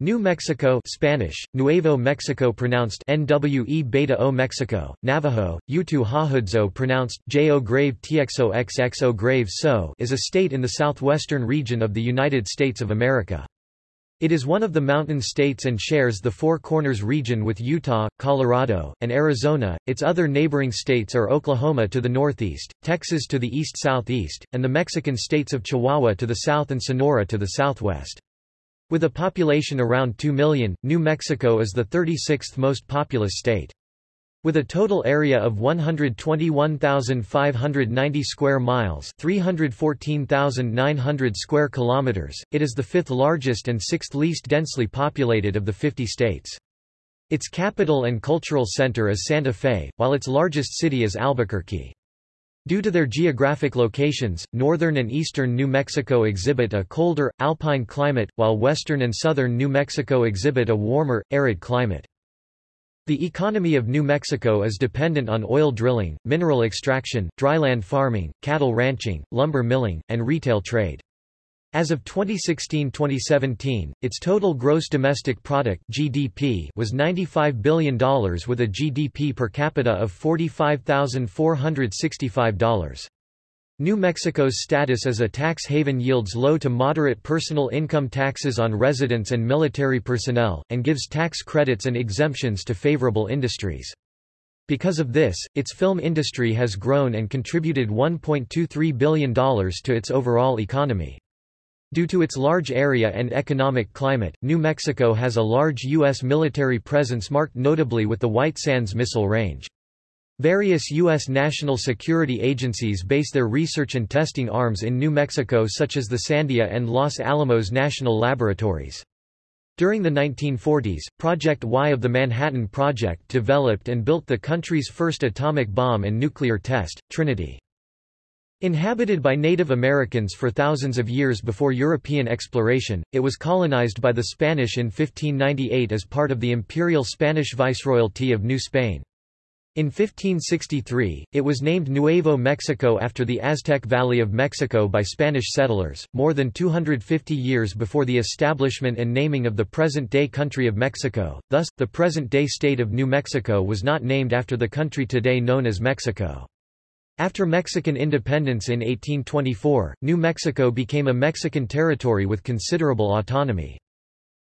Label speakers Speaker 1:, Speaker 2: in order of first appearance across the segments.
Speaker 1: New Mexico Spanish, Nuevo Mexico pronounced NWE Beta O Mexico, Navajo, Utu Hahudzo pronounced J-O grave TXO XXO grave So is a state in the southwestern region of the United States of America. It is one of the mountain states and shares the Four Corners region with Utah, Colorado, and Arizona. Its other neighboring states are Oklahoma to the northeast, Texas to the east-southeast, and the Mexican states of Chihuahua to the south and Sonora to the southwest. With a population around 2 million, New Mexico is the 36th most populous state. With a total area of 121,590 square miles, 314,900 square kilometers, it is the fifth largest and sixth least densely populated of the 50 states. Its capital and cultural center is Santa Fe, while its largest city is Albuquerque. Due to their geographic locations, northern and eastern New Mexico exhibit a colder, alpine climate, while western and southern New Mexico exhibit a warmer, arid climate. The economy of New Mexico is dependent on oil drilling, mineral extraction, dryland farming, cattle ranching, lumber milling, and retail trade. As of 2016-2017, its total gross domestic product (GDP) was $95 billion with a GDP per capita of $45,465. New Mexico's status as a tax haven yields low to moderate personal income taxes on residents and military personnel, and gives tax credits and exemptions to favorable industries. Because of this, its film industry has grown and contributed $1.23 billion to its overall economy. Due to its large area and economic climate, New Mexico has a large U.S. military presence marked notably with the White Sands Missile Range. Various U.S. national security agencies base their research and testing arms in New Mexico such as the Sandia and Los Alamos National Laboratories. During the 1940s, Project Y of the Manhattan Project developed and built the country's first atomic bomb and nuclear test, Trinity. Inhabited by Native Americans for thousands of years before European exploration, it was colonized by the Spanish in 1598 as part of the imperial Spanish Viceroyalty of New Spain. In 1563, it was named Nuevo Mexico after the Aztec Valley of Mexico by Spanish settlers, more than 250 years before the establishment and naming of the present-day country of Mexico, thus, the present-day state of New Mexico was not named after the country today known as Mexico. After Mexican independence in 1824, New Mexico became a Mexican territory with considerable autonomy.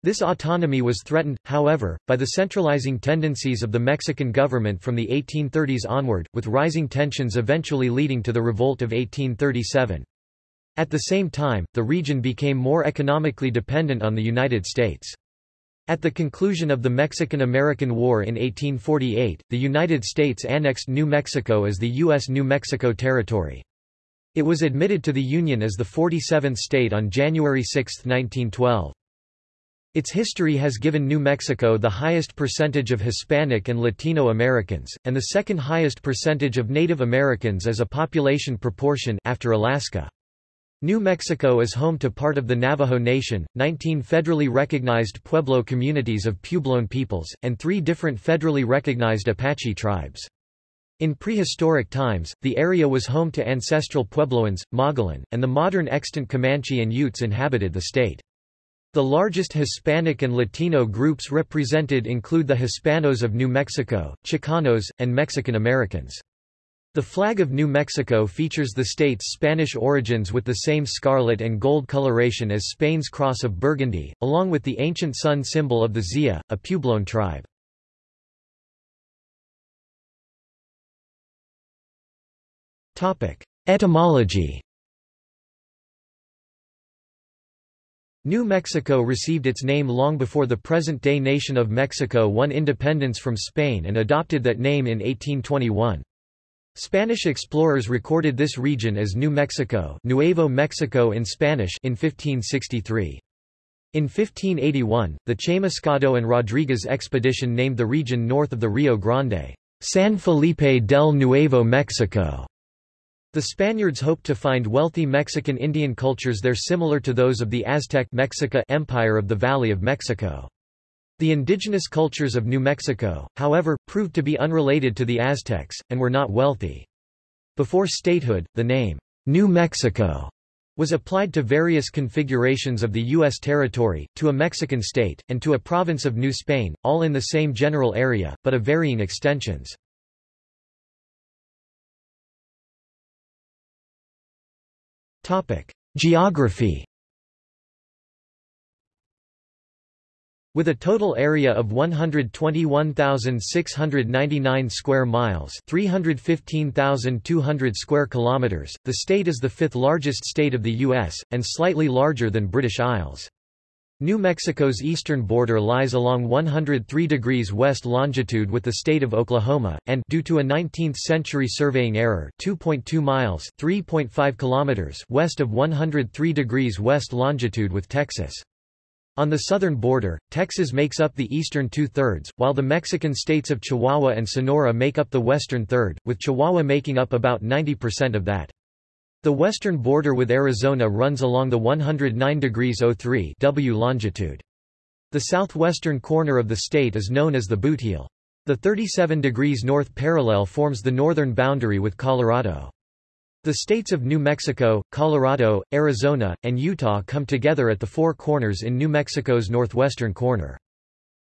Speaker 1: This autonomy was threatened, however, by the centralizing tendencies of the Mexican government from the 1830s onward, with rising tensions eventually leading to the Revolt of 1837. At the same time, the region became more economically dependent on the United States. At the conclusion of the Mexican–American War in 1848, the United States annexed New Mexico as the U.S. New Mexico Territory. It was admitted to the Union as the 47th state on January 6, 1912. Its history has given New Mexico the highest percentage of Hispanic and Latino Americans, and the second highest percentage of Native Americans as a population proportion after Alaska. New Mexico is home to part of the Navajo Nation, 19 federally recognized Pueblo communities of Puebloan peoples, and three different federally recognized Apache tribes. In prehistoric times, the area was home to ancestral Puebloans, Mogollon, and the modern extant Comanche and Utes inhabited the state. The largest Hispanic and Latino groups represented include the Hispanos of New Mexico, Chicanos, and Mexican Americans. The flag of New Mexico features the state's Spanish origins with the same scarlet and gold coloration as Spain's Cross of Burgundy, along with the ancient sun symbol of the Zia, a Puebloan tribe. Etymology New Mexico received its name long before the present-day nation of Mexico won independence from Spain and adopted that name in 1821. Spanish explorers recorded this region as New Mexico Nuevo Mexico in Spanish in 1563. In 1581, the Chamuscado and Rodriguez expedition named the region north of the Rio Grande, San Felipe del Nuevo Mexico. The Spaniards hoped to find wealthy Mexican Indian cultures there similar to those of the Aztec Mexica Empire of the Valley of Mexico. The indigenous cultures of New Mexico, however, proved to be unrelated to the Aztecs, and were not wealthy. Before statehood, the name, New Mexico, was applied to various configurations of the U.S. territory, to a Mexican state, and to a province of New Spain, all in the same general area, but of varying extensions. Geography With a total area of 121,699 square miles, 315,200 square kilometers, the state is the fifth largest state of the US and slightly larger than British Isles. New Mexico's eastern border lies along 103 degrees west longitude with the state of Oklahoma, and due to a 19th-century surveying error 2.2 miles 3.5 kilometers west of 103 degrees west longitude with Texas. On the southern border, Texas makes up the eastern two-thirds, while the Mexican states of Chihuahua and Sonora make up the western third, with Chihuahua making up about 90% of that. The western border with Arizona runs along the 109 degrees 03 W longitude. The southwestern corner of the state is known as the Boot Bootheel. The 37 degrees north parallel forms the northern boundary with Colorado. The states of New Mexico, Colorado, Arizona, and Utah come together at the Four Corners in New Mexico's northwestern corner.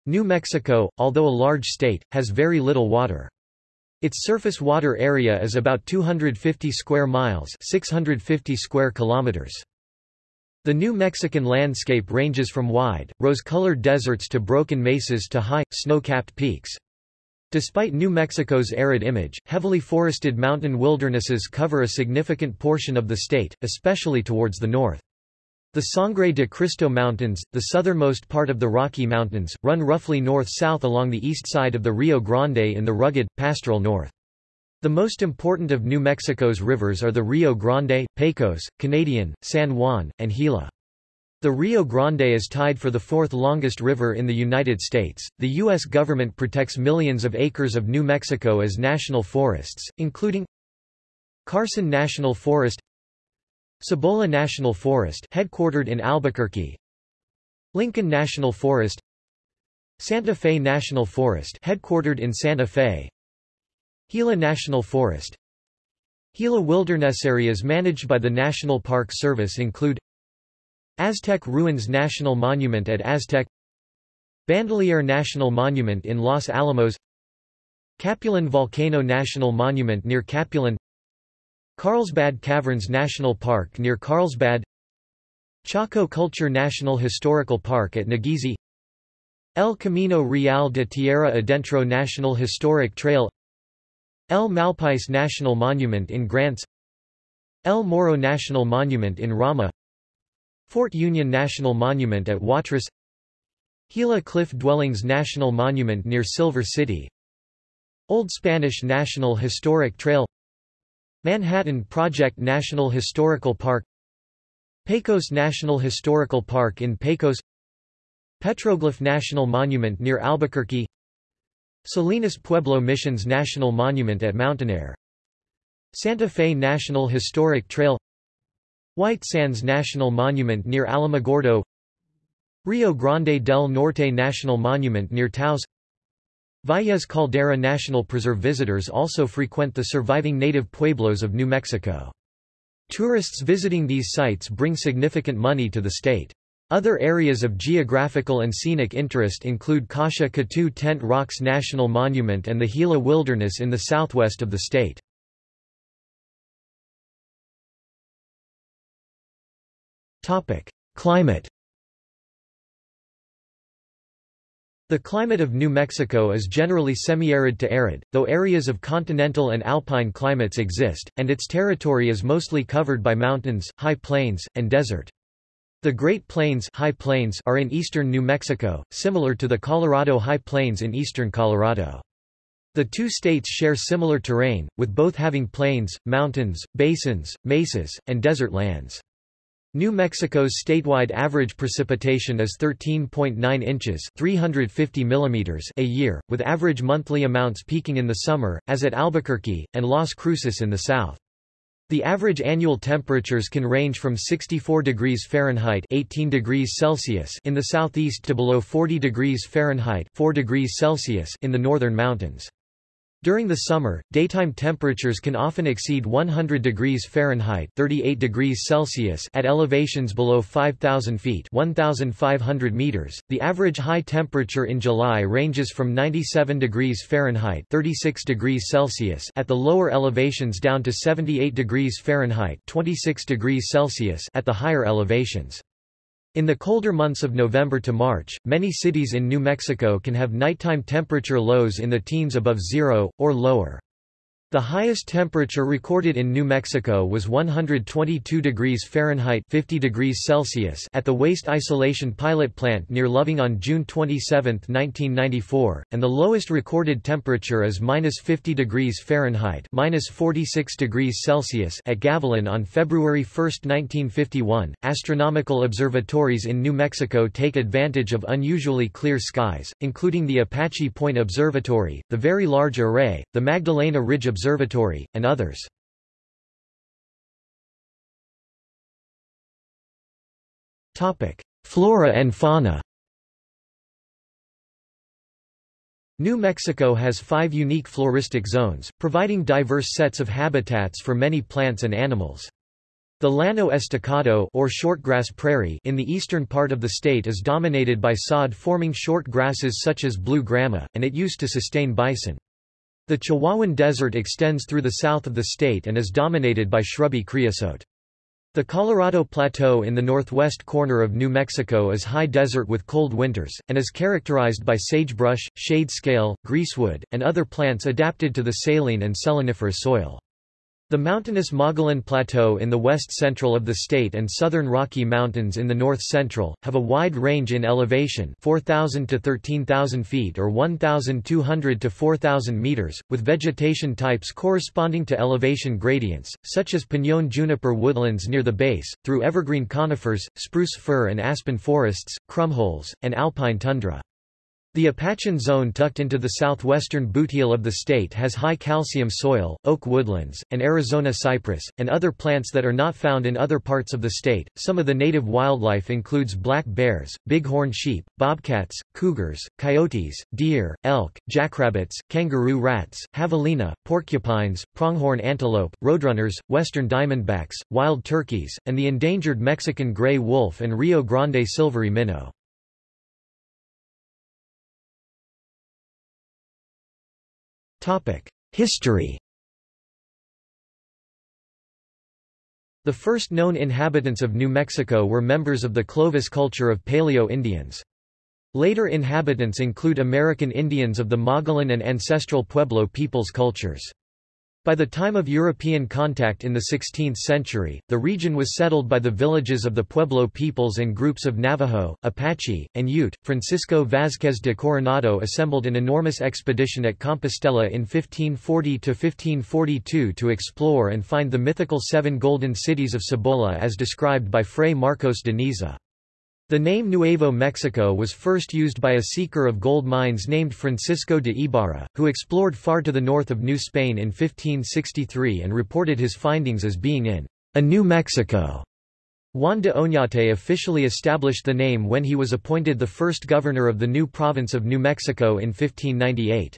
Speaker 1: New Mexico, although a large state, has very little water. Its surface water area is about 250 square miles 650 square kilometers. The New Mexican landscape ranges from wide, rose-colored deserts to broken mesas to high, snow-capped peaks. Despite New Mexico's arid image, heavily forested mountain wildernesses cover a significant portion of the state, especially towards the north. The Sangre de Cristo Mountains, the southernmost part of the Rocky Mountains, run roughly north-south along the east side of the Rio Grande in the rugged, pastoral north. The most important of New Mexico's rivers are the Rio Grande, Pecos, Canadian, San Juan, and Gila. The Rio Grande is tied for the fourth longest river in the United States. The U.S. government protects millions of acres of New Mexico as national forests, including Carson National Forest, Cibola National Forest, headquartered in Albuquerque, Lincoln National Forest, Santa Fe National Forest, headquartered in Santa Fe, Gila National Forest. Gila wilderness areas managed by the National Park Service include Aztec Ruins National Monument at Aztec Bandelier National Monument in Los Alamos Capulin Volcano National Monument near Capulin Carlsbad Caverns National Park near Carlsbad Chaco Culture National Historical Park at Nageezi El Camino Real de Tierra Adentro National Historic Trail El Malpais National Monument in Grants El Morro National Monument in Ramah Fort Union National Monument at Watrous Gila Cliff Dwellings National Monument near Silver City Old Spanish National Historic Trail Manhattan Project National Historical Park Pecos National Historical Park in Pecos Petroglyph National Monument near Albuquerque Salinas Pueblo Missions National Monument at Mountainair Santa Fe National Historic Trail White Sands National Monument near Alamogordo Rio Grande del Norte National Monument near Taos Valles Caldera National Preserve visitors also frequent the surviving native pueblos of New Mexico. Tourists visiting these sites bring significant money to the state. Other areas of geographical and scenic interest include Kasha Katu Tent Rocks National Monument and the Gila Wilderness in the southwest of the state. Climate The climate of New Mexico is generally semi-arid to arid, though areas of continental and alpine climates exist, and its territory is mostly covered by mountains, high plains, and desert. The Great Plains, high plains are in eastern New Mexico, similar to the Colorado High Plains in eastern Colorado. The two states share similar terrain, with both having plains, mountains, basins, mesas, and desert lands. New Mexico's statewide average precipitation is 13.9 inches 350 millimeters a year, with average monthly amounts peaking in the summer, as at Albuquerque, and Las Cruces in the south. The average annual temperatures can range from 64 degrees Fahrenheit 18 degrees Celsius in the southeast to below 40 degrees Fahrenheit 4 degrees Celsius in the northern mountains. During the summer, daytime temperatures can often exceed 100 degrees Fahrenheit 38 degrees Celsius at elevations below 5,000 feet 1,500 meters. .The average high temperature in July ranges from 97 degrees Fahrenheit 36 degrees Celsius at the lower elevations down to 78 degrees Fahrenheit 26 degrees Celsius at the higher elevations. In the colder months of November to March, many cities in New Mexico can have nighttime temperature lows in the teens above zero, or lower. The highest temperature recorded in New Mexico was 122 degrees Fahrenheit 50 degrees Celsius at the Waste Isolation Pilot Plant near Loving on June 27, 1994, and the lowest recorded temperature is minus 50 degrees Fahrenheit minus 46 degrees Celsius at Gavilan on February 1, 1951. Astronomical observatories in New Mexico take advantage of unusually clear skies, including the Apache Point Observatory, the Very Large Array, the Magdalena Ridge Observatory, and others. Flora and fauna New Mexico has five unique floristic zones, providing diverse sets of habitats for many plants and animals. The Llano Estacado or shortgrass prairie in the eastern part of the state is dominated by sod-forming short grasses such as blue grama, and it used to sustain bison. The Chihuahuan Desert extends through the south of the state and is dominated by shrubby creosote. The Colorado Plateau in the northwest corner of New Mexico is high desert with cold winters, and is characterized by sagebrush, shade scale, greasewood, and other plants adapted to the saline and seleniferous soil. The mountainous Mogollon Plateau in the west-central of the state and southern Rocky Mountains in the north-central, have a wide range in elevation 4,000 to 13,000 feet or 1,200 to 4,000 meters, with vegetation types corresponding to elevation gradients, such as pinon juniper woodlands near the base, through evergreen conifers, spruce fir and aspen forests, krummholz, and alpine tundra. The Apachian zone tucked into the southwestern bootheel of the state has high calcium soil, oak woodlands, and Arizona cypress, and other plants that are not found in other parts of the state. Some of the native wildlife includes black bears, bighorn sheep, bobcats, cougars, coyotes, deer, elk, jackrabbits, kangaroo rats, javelina, porcupines, pronghorn antelope, roadrunners, western diamondbacks, wild turkeys, and the endangered Mexican gray wolf and Rio Grande silvery minnow. History The first known inhabitants of New Mexico were members of the Clovis culture of Paleo-Indians. Later inhabitants include American Indians of the Mogollon and ancestral Pueblo peoples cultures. By the time of European contact in the 16th century, the region was settled by the villages of the Pueblo peoples and groups of Navajo, Apache, and Ute. Francisco Vázquez de Coronado assembled an enormous expedition at Compostela in 1540–1542 to explore and find the mythical seven golden cities of Cibola as described by Fray Marcos de Niza. The name Nuevo Mexico was first used by a seeker of gold mines named Francisco de Ibarra, who explored far to the north of New Spain in 1563 and reported his findings as being in a New Mexico. Juan de Oñate officially established the name when he was appointed the first governor of the new province of New Mexico in 1598.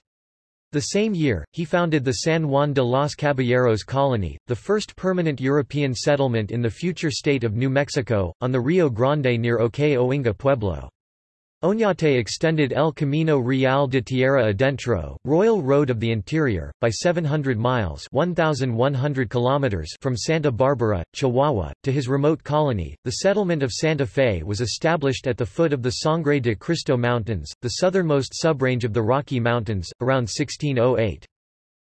Speaker 1: The same year, he founded the San Juan de los Caballeros colony, the first permanent European settlement in the future state of New Mexico, on the Rio Grande near Ohkay Owingeh Pueblo. Oñate extended El Camino Real de Tierra Adentro, Royal Road of the Interior, by 700 miles 1,100 kilometers from Santa Barbara, Chihuahua, to his remote colony. The settlement of Santa Fe was established at the foot of the Sangre de Cristo Mountains, the southernmost subrange of the Rocky Mountains, around 1608.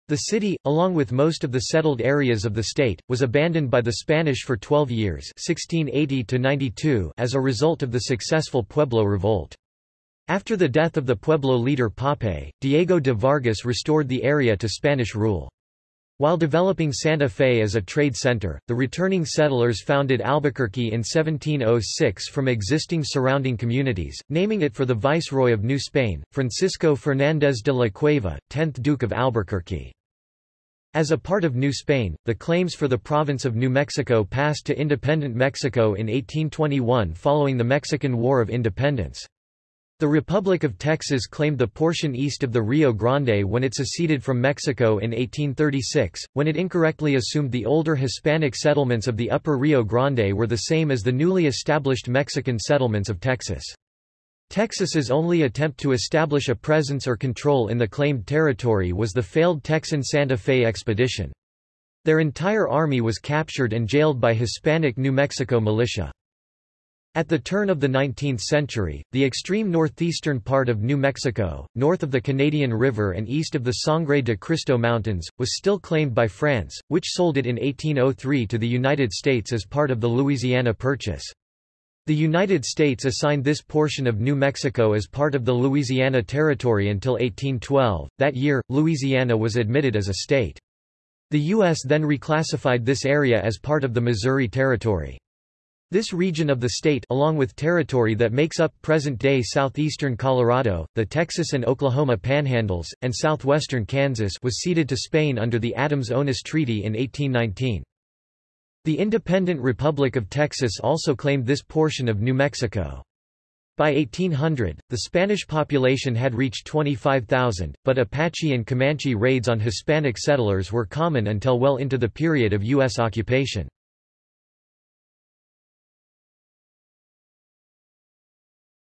Speaker 1: The city, along with most of the settled areas of the state, was abandoned by the Spanish for 12 years 1680 as a result of the successful Pueblo Revolt. After the death of the Pueblo leader Popé, Diego de Vargas restored the area to Spanish rule. While developing Santa Fe as a trade center, the returning settlers founded Albuquerque in 1706 from existing surrounding communities, naming it for the Viceroy of New Spain, Francisco Fernández de la Cueva, 10th Duke of Albuquerque. As a part of New Spain, the claims for the province of New Mexico passed to independent Mexico in 1821 following the Mexican War of Independence. The Republic of Texas claimed the portion east of the Rio Grande when it seceded from Mexico in 1836, when it incorrectly assumed the older Hispanic settlements of the upper Rio Grande were the same as the newly established Mexican settlements of Texas. Texas's only attempt to establish a presence or control in the claimed territory was the failed Texan Santa Fe expedition. Their entire army was captured and jailed by Hispanic New Mexico militia. At the turn of the 19th century, the extreme northeastern part of New Mexico, north of the Canadian River and east of the Sangre de Cristo Mountains, was still claimed by France, which sold it in 1803 to the United States as part of the Louisiana Purchase. The United States assigned this portion of New Mexico as part of the Louisiana Territory until 1812. That year, Louisiana was admitted as a state. The U.S. then reclassified this area as part of the Missouri Territory. This region of the state along with territory that makes up present-day southeastern Colorado, the Texas and Oklahoma panhandles, and southwestern Kansas was ceded to Spain under the Adams-Onis Treaty in 1819. The independent Republic of Texas also claimed this portion of New Mexico. By 1800, the Spanish population had reached 25,000, but Apache and Comanche raids on Hispanic settlers were common until well into the period of U.S. occupation.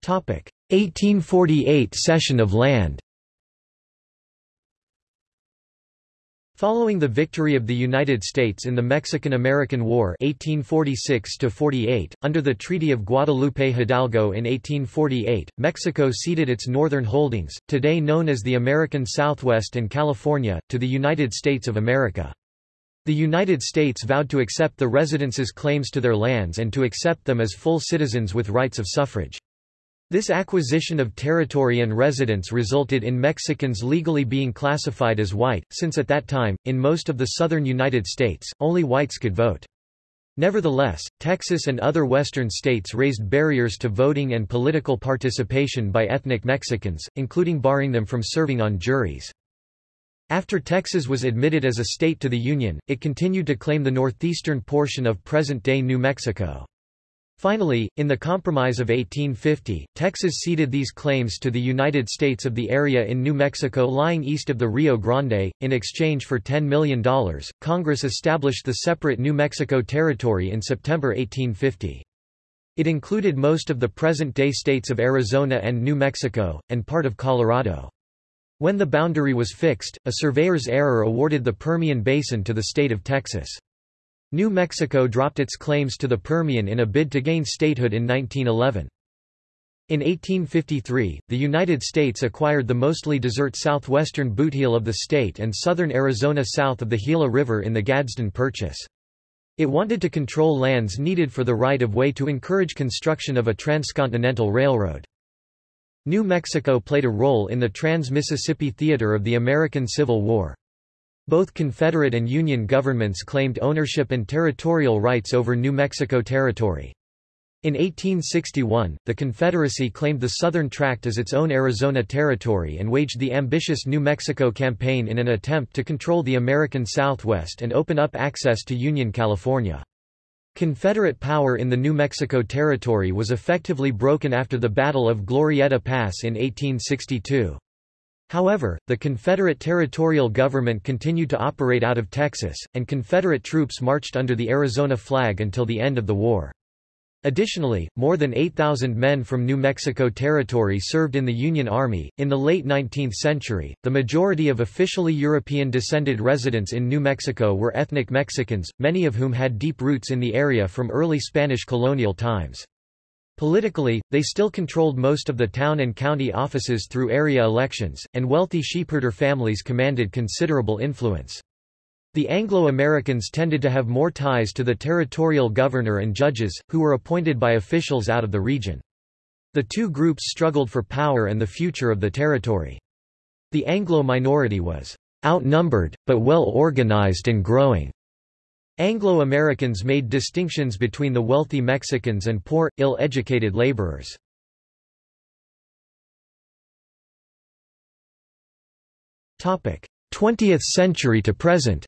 Speaker 1: Topic: 1848 cession of land Following the victory of the United States in the Mexican–American War 1846 under the Treaty of Guadalupe-Hidalgo in 1848, Mexico ceded its northern holdings, today known as the American Southwest and California, to the United States of America. The United States vowed to accept the residents' claims to their lands and to accept them as full citizens with rights of suffrage. This acquisition of territory and residence resulted in Mexicans legally being classified as white, since at that time, in most of the southern United States, only whites could vote. Nevertheless, Texas and other western states raised barriers to voting and political participation by ethnic Mexicans, including barring them from serving on juries. After Texas was admitted as a state to the Union, it continued to claim the northeastern portion of present-day New Mexico. Finally, in the Compromise of 1850, Texas ceded these claims to the United States of the area in New Mexico lying east of the Rio Grande. In exchange for $10 million, Congress established the separate New Mexico Territory in September 1850. It included most of the present-day states of Arizona and New Mexico, and part of Colorado. When the boundary was fixed, a surveyor's error awarded the Permian Basin to the state of Texas. New Mexico dropped its claims to the Permian in a bid to gain statehood in 1911. In 1853, the United States acquired the mostly desert southwestern bootheel of the state and southern Arizona south of the Gila River in the Gadsden Purchase. It wanted to control lands needed for the right-of-way to encourage construction of a transcontinental railroad. New Mexico played a role in the Trans-Mississippi Theater of the American Civil War. Both Confederate and Union governments claimed ownership and territorial rights over New Mexico Territory. In 1861, the Confederacy claimed the Southern Tract as its own Arizona Territory and waged the ambitious New Mexico Campaign in an attempt to control the American Southwest and open up access to Union California. Confederate power in the New Mexico Territory was effectively broken after the Battle of Glorieta Pass in 1862. However, the Confederate territorial government continued to operate out of Texas, and Confederate troops marched under the Arizona flag until the end of the war. Additionally, more than 8,000 men from New Mexico Territory served in the Union Army. In the late 19th century, the majority of officially European descended residents in New Mexico were ethnic Mexicans, many of whom had deep roots in the area from early Spanish colonial times. Politically, they still controlled most of the town and county offices through area elections, and wealthy sheepherder families commanded considerable influence. The Anglo-Americans tended to have more ties to the territorial governor and judges, who were appointed by officials out of the region. The two groups struggled for power and the future of the territory. The Anglo minority was outnumbered, but well organized and growing. Anglo-Americans made distinctions between the wealthy Mexicans and poor, ill-educated laborers. Topic: 20th century to present.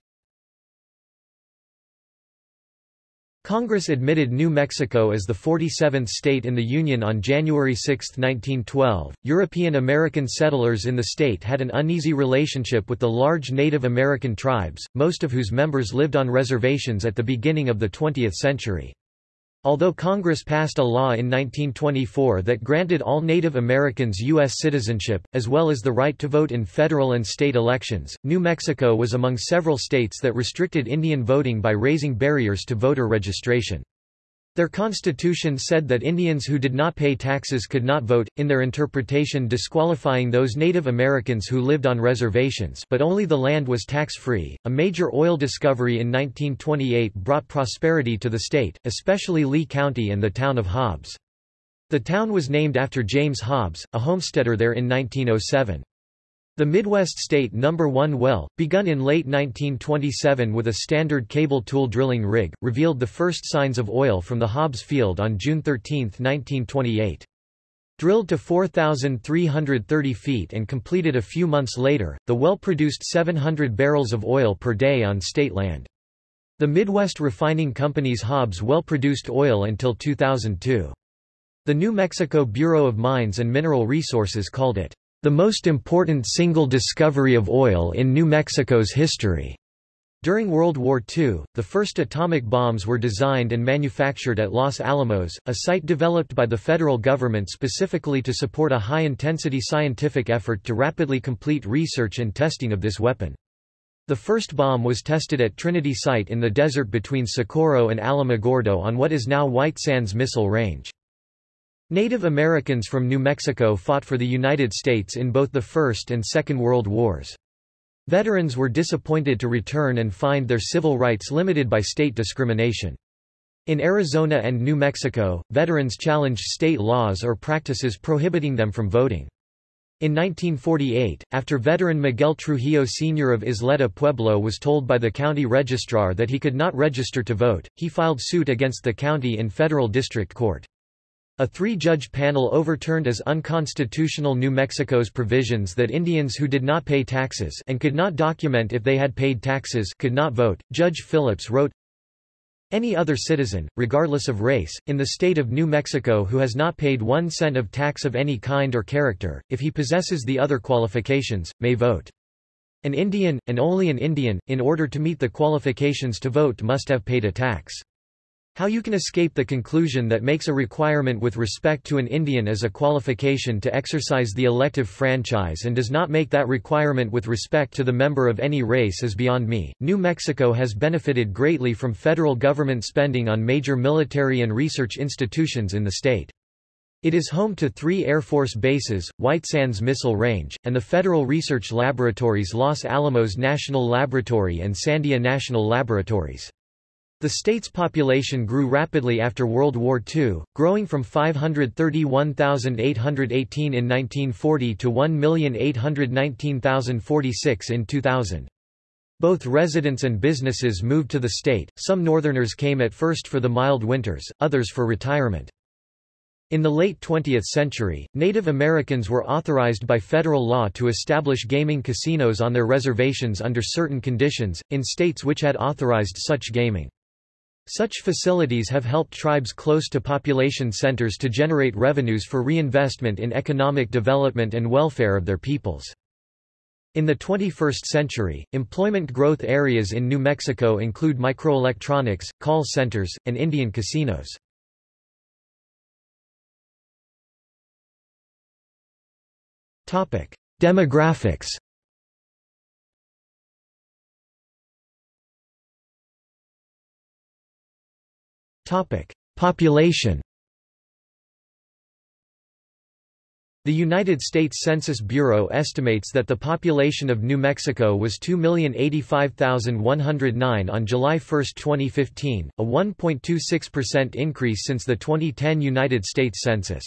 Speaker 1: Congress admitted New Mexico as the 47th state in the Union on January 6, 1912. European American settlers in the state had an uneasy relationship with the large Native American tribes, most of whose members lived on reservations at the beginning of the 20th century. Although Congress passed a law in 1924 that granted all Native Americans U.S. citizenship, as well as the right to vote in federal and state elections, New Mexico was among several states that restricted Indian voting by raising barriers to voter registration. Their constitution said that Indians who did not pay taxes could not vote, in their interpretation disqualifying those Native Americans who lived on reservations but only the land was tax-free. A major oil discovery in 1928 brought prosperity to the state, especially Lea County and the town of Hobbs. The town was named after James Hobbs, a homesteader there in 1907. The Midwest State No. 1 well, begun in late 1927 with a standard cable tool drilling rig, revealed the first signs of oil from the Hobbs field on June 13, 1928. Drilled to 4,330 feet and completed a few months later, the well produced 700 barrels of oil per day on state land. The Midwest Refining Company's Hobbs well produced oil until 2002. The New Mexico Bureau of Mines and Mineral Resources called it the most important single discovery of oil in New Mexico's history. During World War II, the first atomic bombs were designed and manufactured at Los Alamos, a site developed by the federal government specifically to support a high-intensity scientific effort to rapidly complete research and testing of this weapon. The first bomb was tested at Trinity Site in the desert between Socorro and Alamogordo on what is now White Sands Missile Range. Native Americans from New Mexico fought for the United States in both the First and Second World Wars. Veterans were disappointed to return and find their civil rights limited by state discrimination. In Arizona and New Mexico, veterans challenged state laws or practices prohibiting them from voting. In 1948, after veteran Miguel Trujillo Sr. of Isleta Pueblo was told by the county registrar that he could not register to vote, he filed suit against the county in federal district court. A three-judge panel overturned as unconstitutional New Mexico's provisions that Indians who did not pay taxes and could not document if they had paid taxes could not vote. Judge Phillips wrote, any other citizen, regardless of race, in the state of New Mexico who has not paid one cent of tax of any kind or character, if he possesses the other qualifications, may vote. An Indian, and only an Indian, in order to meet the qualifications to vote must have paid a tax. How you can escape the conclusion that makes a requirement with respect to an Indian as a qualification to exercise the elective franchise and does not make that requirement with respect to the member of any race is beyond me. New Mexico has benefited greatly from federal government spending on major military and research institutions in the state. It is home to three Air Force bases, White Sands Missile Range, and the federal research laboratories Los Alamos National Laboratory and Sandia National Laboratories. The state's population grew rapidly after World War II, growing from 531,818 in 1940 to 1,819,046 in 2000. Both residents and businesses moved to the state, some Northerners came at first for the mild winters, others for retirement. In the late 20th century, Native Americans were authorized by federal law to establish gaming casinos on their reservations under certain conditions, in states which had authorized such gaming. Such facilities have helped tribes close to population centers to generate revenues for reinvestment in economic development and welfare of their peoples. In the 21st century, employment growth areas in New Mexico include microelectronics, call centers, and Indian casinos. Demographics Population The United States Census Bureau estimates that the population of New Mexico was 2,085,109 on July 1, 2015, a 1.26% increase since the 2010 United States Census.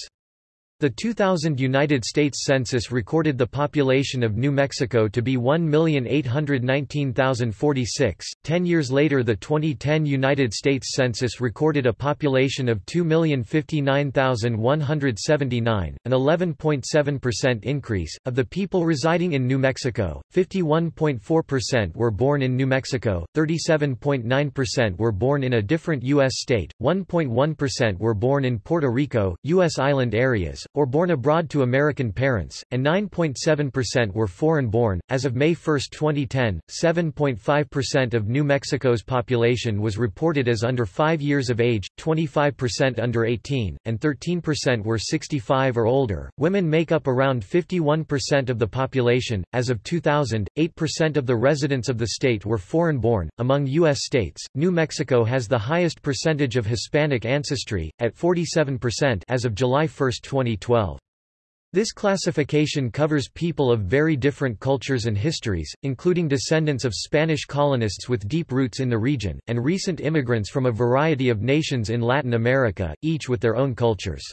Speaker 1: The 2000 United States Census recorded the population of New Mexico to be 1,819,046. Ten years later the 2010 United States Census recorded a population of 2,059,179, an 11.7% increase. Of the people residing in New Mexico, 51.4% were born in New Mexico, 37.9% were born in a different U.S. state, 1.1% were born in Puerto Rico, U.S. island areas, or born abroad to American parents, and 9.7% were foreign-born. As of May 1, 2010, 7.5% of New Mexico's population was reported as under 5 years of age, 25% under 18, and 13% were 65 or older. Women make up around 51% of the population. As of 2000, 8% of the residents of the state were foreign-born. Among U.S. states, New Mexico has the highest percentage of Hispanic ancestry, at 47% as of July 1, 2020. 2012. This classification covers people of very different cultures and histories, including descendants of Spanish colonists with deep roots in the region, and recent immigrants from a variety of nations in Latin America, each with their own cultures.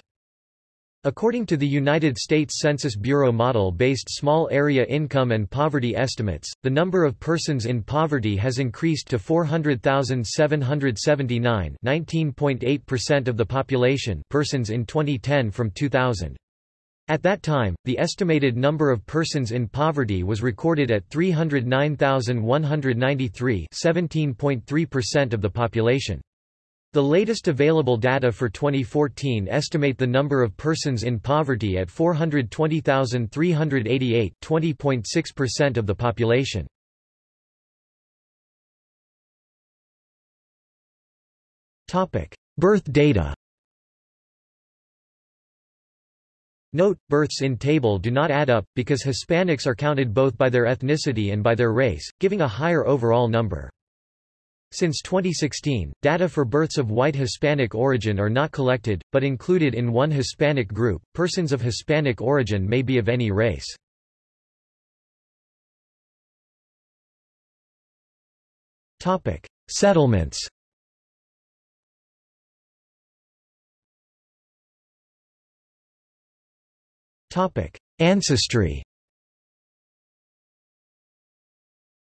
Speaker 1: According to the United States Census Bureau model-based small area income and poverty estimates, the number of persons in poverty has increased to 400,779 19.8% of the population persons in 2010 from 2000. At that time, the estimated number of persons in poverty was recorded at 309,193 17.3% of the population. The latest available data for 2014 estimate the number of persons in poverty at 420,388 20.6% of the population. Birth data Note, births in table do not add up, because Hispanics are counted both by their ethnicity and by their race, giving a higher overall number. Since 2016, data for births of white Hispanic origin are not collected, but included in one Hispanic group. Persons of Hispanic origin may be of any race. Topic: Settlements. Topic: Ancestry.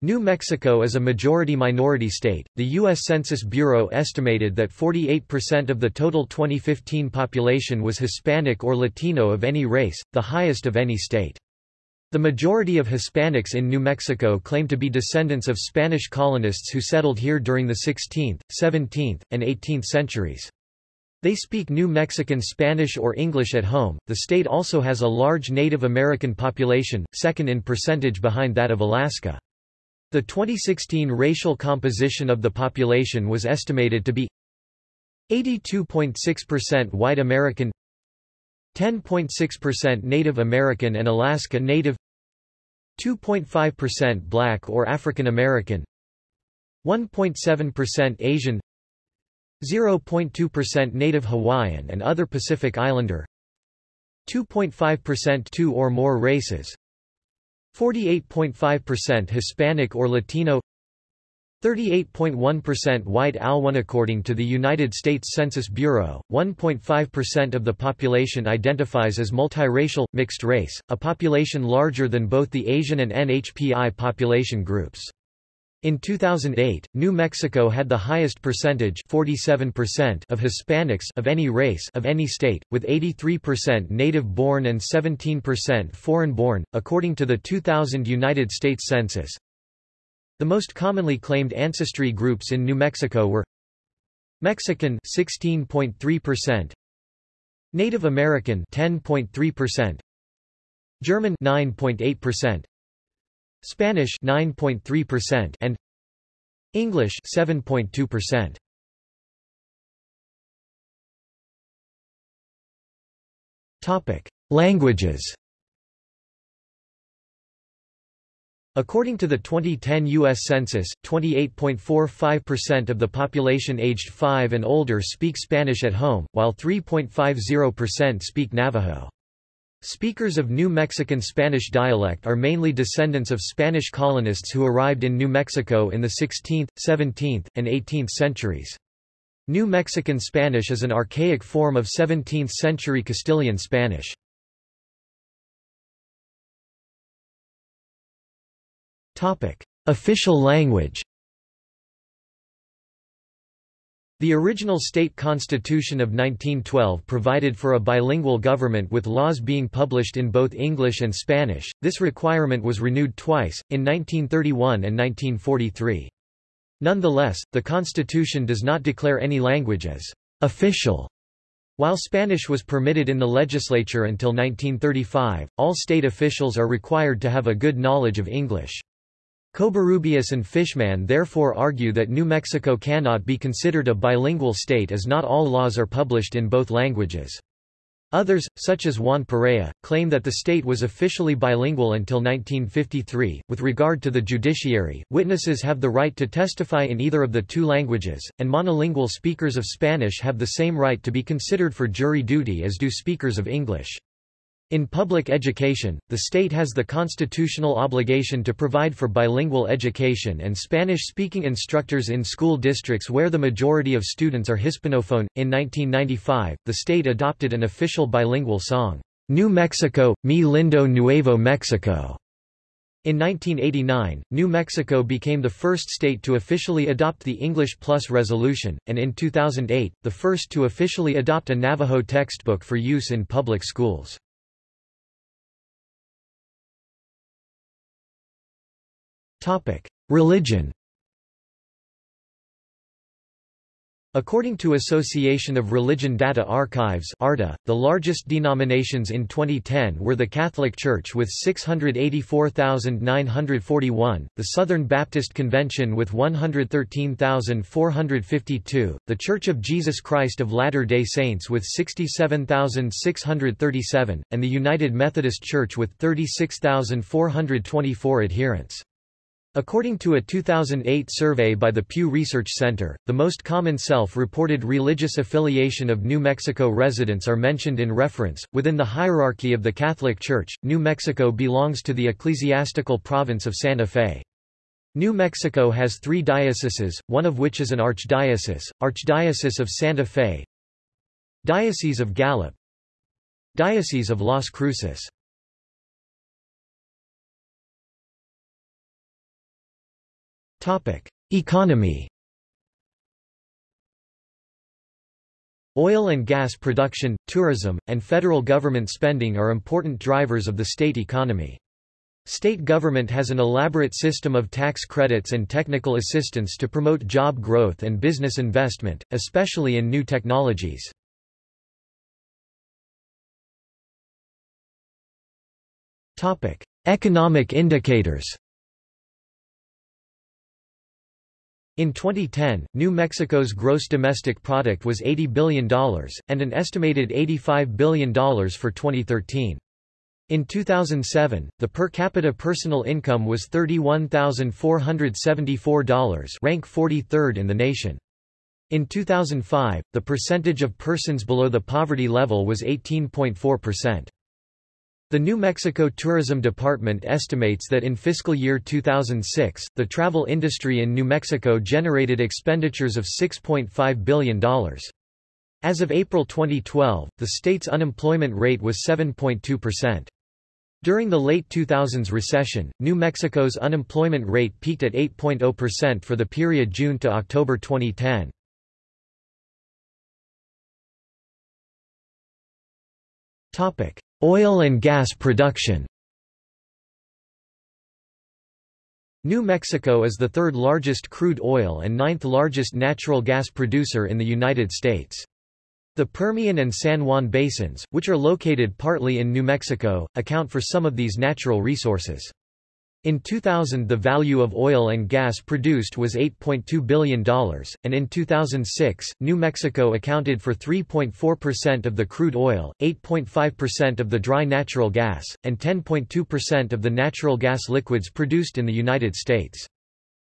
Speaker 1: New Mexico is a majority-minority state. The U.S. Census Bureau estimated that 48% of the total 2015 population was Hispanic or Latino of any race, the highest of any state. The majority of Hispanics in New Mexico claim to be descendants of Spanish colonists who settled here during the 16th, 17th, and 18th centuries. They speak New Mexican Spanish or English at home. The state also has a large Native American population, second in percentage behind that of Alaska. The 2016 racial composition of the population was estimated to be 82.6% white American 10.6% Native American and Alaska Native 2.5% black or African American 1.7% Asian 0.2% Native Hawaiian and other Pacific Islander 2.5% two or more races 48.5% Hispanic or Latino 38.1% white Alwan According to the United States Census Bureau, 1.5% of the population identifies as multiracial, mixed race, a population larger than both the Asian and NHPI population groups. In 2008, New Mexico had the highest percentage 47% of Hispanics of any race of any state, with 83% native-born and 17% foreign-born, according to the 2000 United States Census. The most commonly claimed ancestry groups in New Mexico were Mexican 16.3%, Native American 10.3%, German 9.8%, Spanish 9.3% and English 7.2%. Topic: Languages. According to the 2010 U.S. Census, 28.45% of the population aged 5 and older speak Spanish at home, while 3.50% speak Navajo. Speakers of New Mexican Spanish dialect are mainly descendants of Spanish colonists who arrived in New Mexico in the 16th, 17th, and 18th centuries. New Mexican Spanish is an archaic form of 17th-century Castilian Spanish. Official language The original state constitution of 1912 provided for a bilingual government with laws being published in both English and Spanish. This requirement was renewed twice, in 1931 and 1943. Nonetheless, the constitution does not declare any language as official. While Spanish was permitted in the legislature until 1935, all state officials are required to have a good knowledge of English. Cobarrubias and Fishman therefore argue that New Mexico cannot be considered a bilingual state as not all laws are published in both languages. Others, such as Juan Perea, claim that the state was officially bilingual until 1953. With regard to the judiciary, witnesses have the right to testify in either of the two languages, and monolingual speakers of Spanish have the same right to be considered for jury duty as do speakers of English. In public education, the state has the constitutional obligation to provide for bilingual education and Spanish-speaking instructors in school districts where the majority of students are Hispanophone. In 1995, the state adopted an official bilingual song, New Mexico, Mi Lindo Nuevo Mexico. In 1989, New Mexico became the first state to officially adopt the English Plus resolution, and in 2008, the first to officially adopt a Navajo textbook for use in public schools. Topic: Religion. According to Association of Religion Data Archives ARDA, the largest denominations in 2010 were the Catholic Church with 684,941, the Southern Baptist Convention with 113,452, the Church of Jesus Christ of Latter-day Saints with 67,637, and the United Methodist Church with 36,424 adherents. According to a 2008 survey by the Pew Research Center, the most common self-reported religious affiliation of New Mexico residents are mentioned in reference. Within the hierarchy of the Catholic Church, New Mexico belongs to the ecclesiastical province of Santa Fe. New Mexico has three dioceses, one of which is an archdiocese, Archdiocese of Santa Fe, Diocese of Gallup, Diocese of Las Cruces. Economy. Oil and gas production, tourism, and federal government spending are important drivers of the state economy. State government has an elaborate system of tax credits and technical assistance to promote job growth and business investment, especially in new technologies. Economic indicators In 2010, New Mexico's gross domestic product was $80 billion, and an estimated $85 billion for 2013. In 2007, the per capita personal income was $31,474 rank 43rd in the nation. In 2005, the percentage of persons below the poverty level was 18.4%. The New Mexico Tourism Department estimates that in fiscal year 2006, the travel industry in New Mexico generated expenditures of $6.5 billion. As of April 2012, the state's unemployment rate was 7.2%. During the late 2000s recession, New Mexico's unemployment rate peaked at 8.0% for the period June to October 2010. Topic: Oil and gas production New Mexico is the third largest crude oil and ninth largest natural gas producer in the United States. The Permian and San Juan basins, which are located partly in New Mexico, account for some of these natural resources. In 2000 the value of oil and gas produced was $8.2 billion, and in 2006, New Mexico accounted for 3.4% of the crude oil, 8.5% of the dry natural gas, and 10.2% of the natural gas liquids produced in the United States.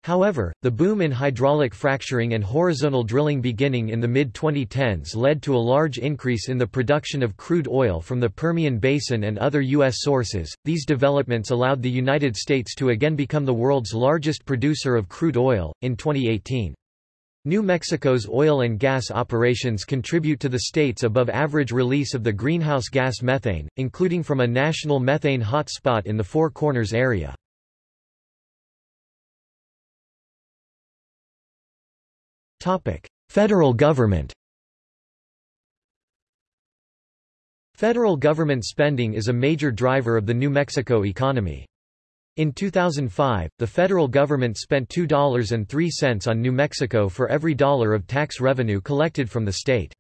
Speaker 1: However, the boom in hydraulic fracturing and horizontal drilling beginning in the mid-2010s led to a large increase in the production of crude oil from the Permian Basin and other U.S. sources. These developments allowed the United States to again become the world's largest producer of crude oil, in 2018. New Mexico's oil and gas operations contribute to the state's above-average release of the greenhouse gas methane, including from a national methane hotspot in the Four Corners area. Federal government Federal government spending is a major driver of the New Mexico economy. In 2005, the federal government spent $2.03 on New Mexico for every dollar of tax revenue collected from the state.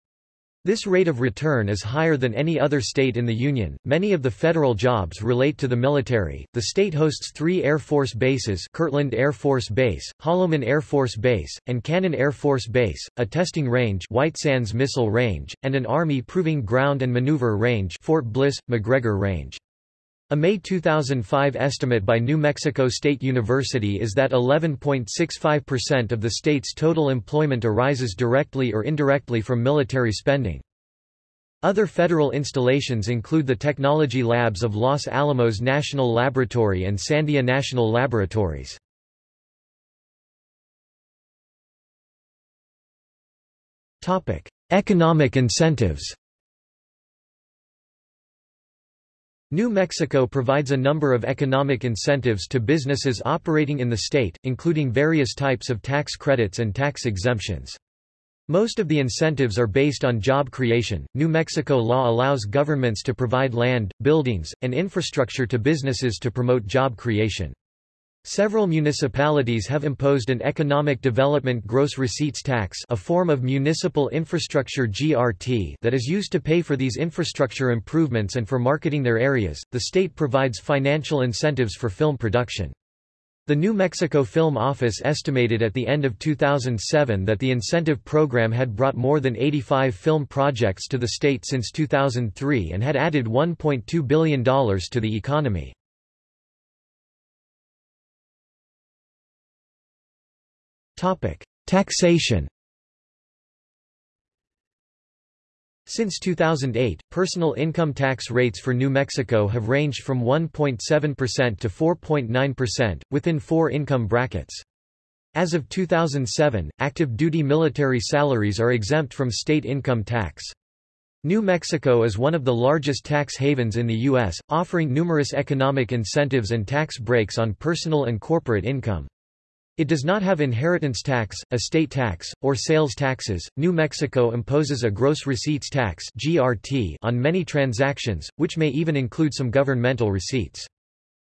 Speaker 1: This rate of return is higher than any other state in the Union. Many of the federal jobs relate to the military. The state hosts three Air Force bases Kirtland Air Force Base, Holloman Air Force Base, and Cannon Air Force Base, a testing range White Sands Missile Range, and an Army Proving Ground and Maneuver Range Fort Bliss, McGregor Range. A May 2005 estimate by New Mexico State University is that 11.65% of the state's total employment arises directly or indirectly from military spending. Other federal installations include the technology labs of Los Alamos National Laboratory and Sandia National Laboratories. Economic incentives New Mexico provides a number of economic incentives to businesses operating in the state, including various types of tax credits and tax exemptions. Most of the incentives are based on job creation. New Mexico law allows governments to provide land, buildings, and infrastructure to businesses to promote job creation. Several municipalities have imposed an Economic Development Gross Receipts Tax a form of municipal infrastructure GRT that is used to pay for these infrastructure improvements and for marketing their areas. The state provides financial incentives for film production. The New Mexico Film Office estimated at the end of 2007 that the incentive program had brought more than 85 film projects to the state since 2003 and had added $1.2 billion to the economy. Topic: Taxation. Since 2008, personal income tax rates for New Mexico have ranged from 1.7% to 4.9%, within four income brackets. As of 2007, active duty military salaries are exempt from state income tax. New Mexico is one of the largest tax havens in the U.S., offering numerous economic incentives and tax breaks on personal and corporate income. It does not have inheritance tax, estate tax, or sales taxes. New Mexico imposes a gross receipts tax (GRT) on many transactions, which may even include some governmental receipts.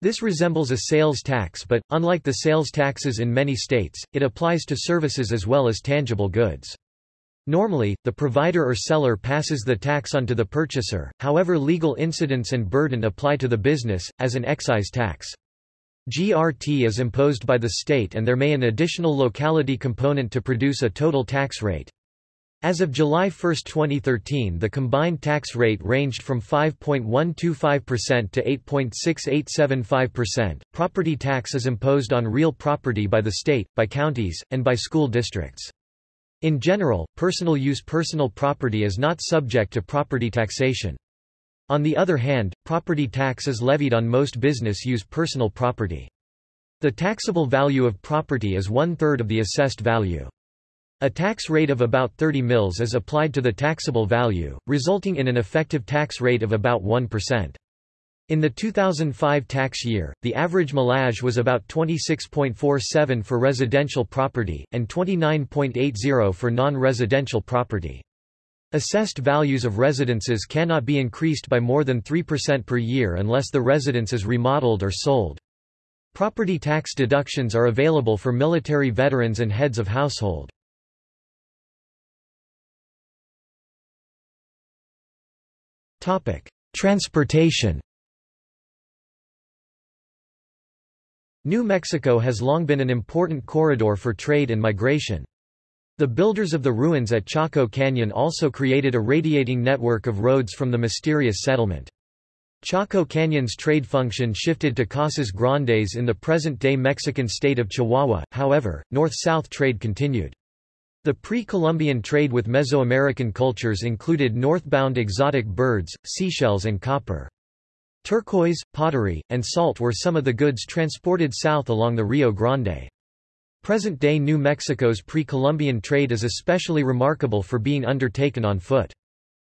Speaker 1: This resembles a sales tax but, unlike the sales taxes in many states, it applies to services as well as tangible goods. Normally, the provider or seller passes the tax on to the purchaser, however legal incidence and burden apply to the business, as an excise tax. GRT is imposed by the state and there may an additional locality component to produce a total tax rate. As of July 1, 2013 the combined tax rate ranged from 5.125% to 8.6875%. Property tax is imposed on real property by the state, by counties, and by school districts. In general, personal use personal property is not subject to property taxation. On the other hand, property tax is levied on most business-use personal property. The taxable value of property is one-third of the assessed value. A tax rate of about 30 mils is applied to the taxable value, resulting in an effective tax rate of about 1%. In the 2005 tax year, the average millage was about 26.47 for residential property, and 29.80 for non-residential property. Assessed values of residences cannot be increased by more than 3% per year unless the residence is remodeled or sold. Property tax deductions are available for military veterans and heads of household. Transportation New Mexico has long been an important corridor for trade and migration. The builders of the ruins at Chaco Canyon also created a radiating network of roads from the mysterious settlement. Chaco Canyon's trade function shifted to Casas Grandes in the present-day Mexican state of Chihuahua, however, north-south trade continued. The pre-Columbian trade with Mesoamerican cultures included northbound exotic birds, seashells and copper. Turquoise, pottery, and salt were some of the goods transported south along the Rio Grande. Present-day New Mexico's pre-Columbian trade is especially remarkable for being undertaken on foot.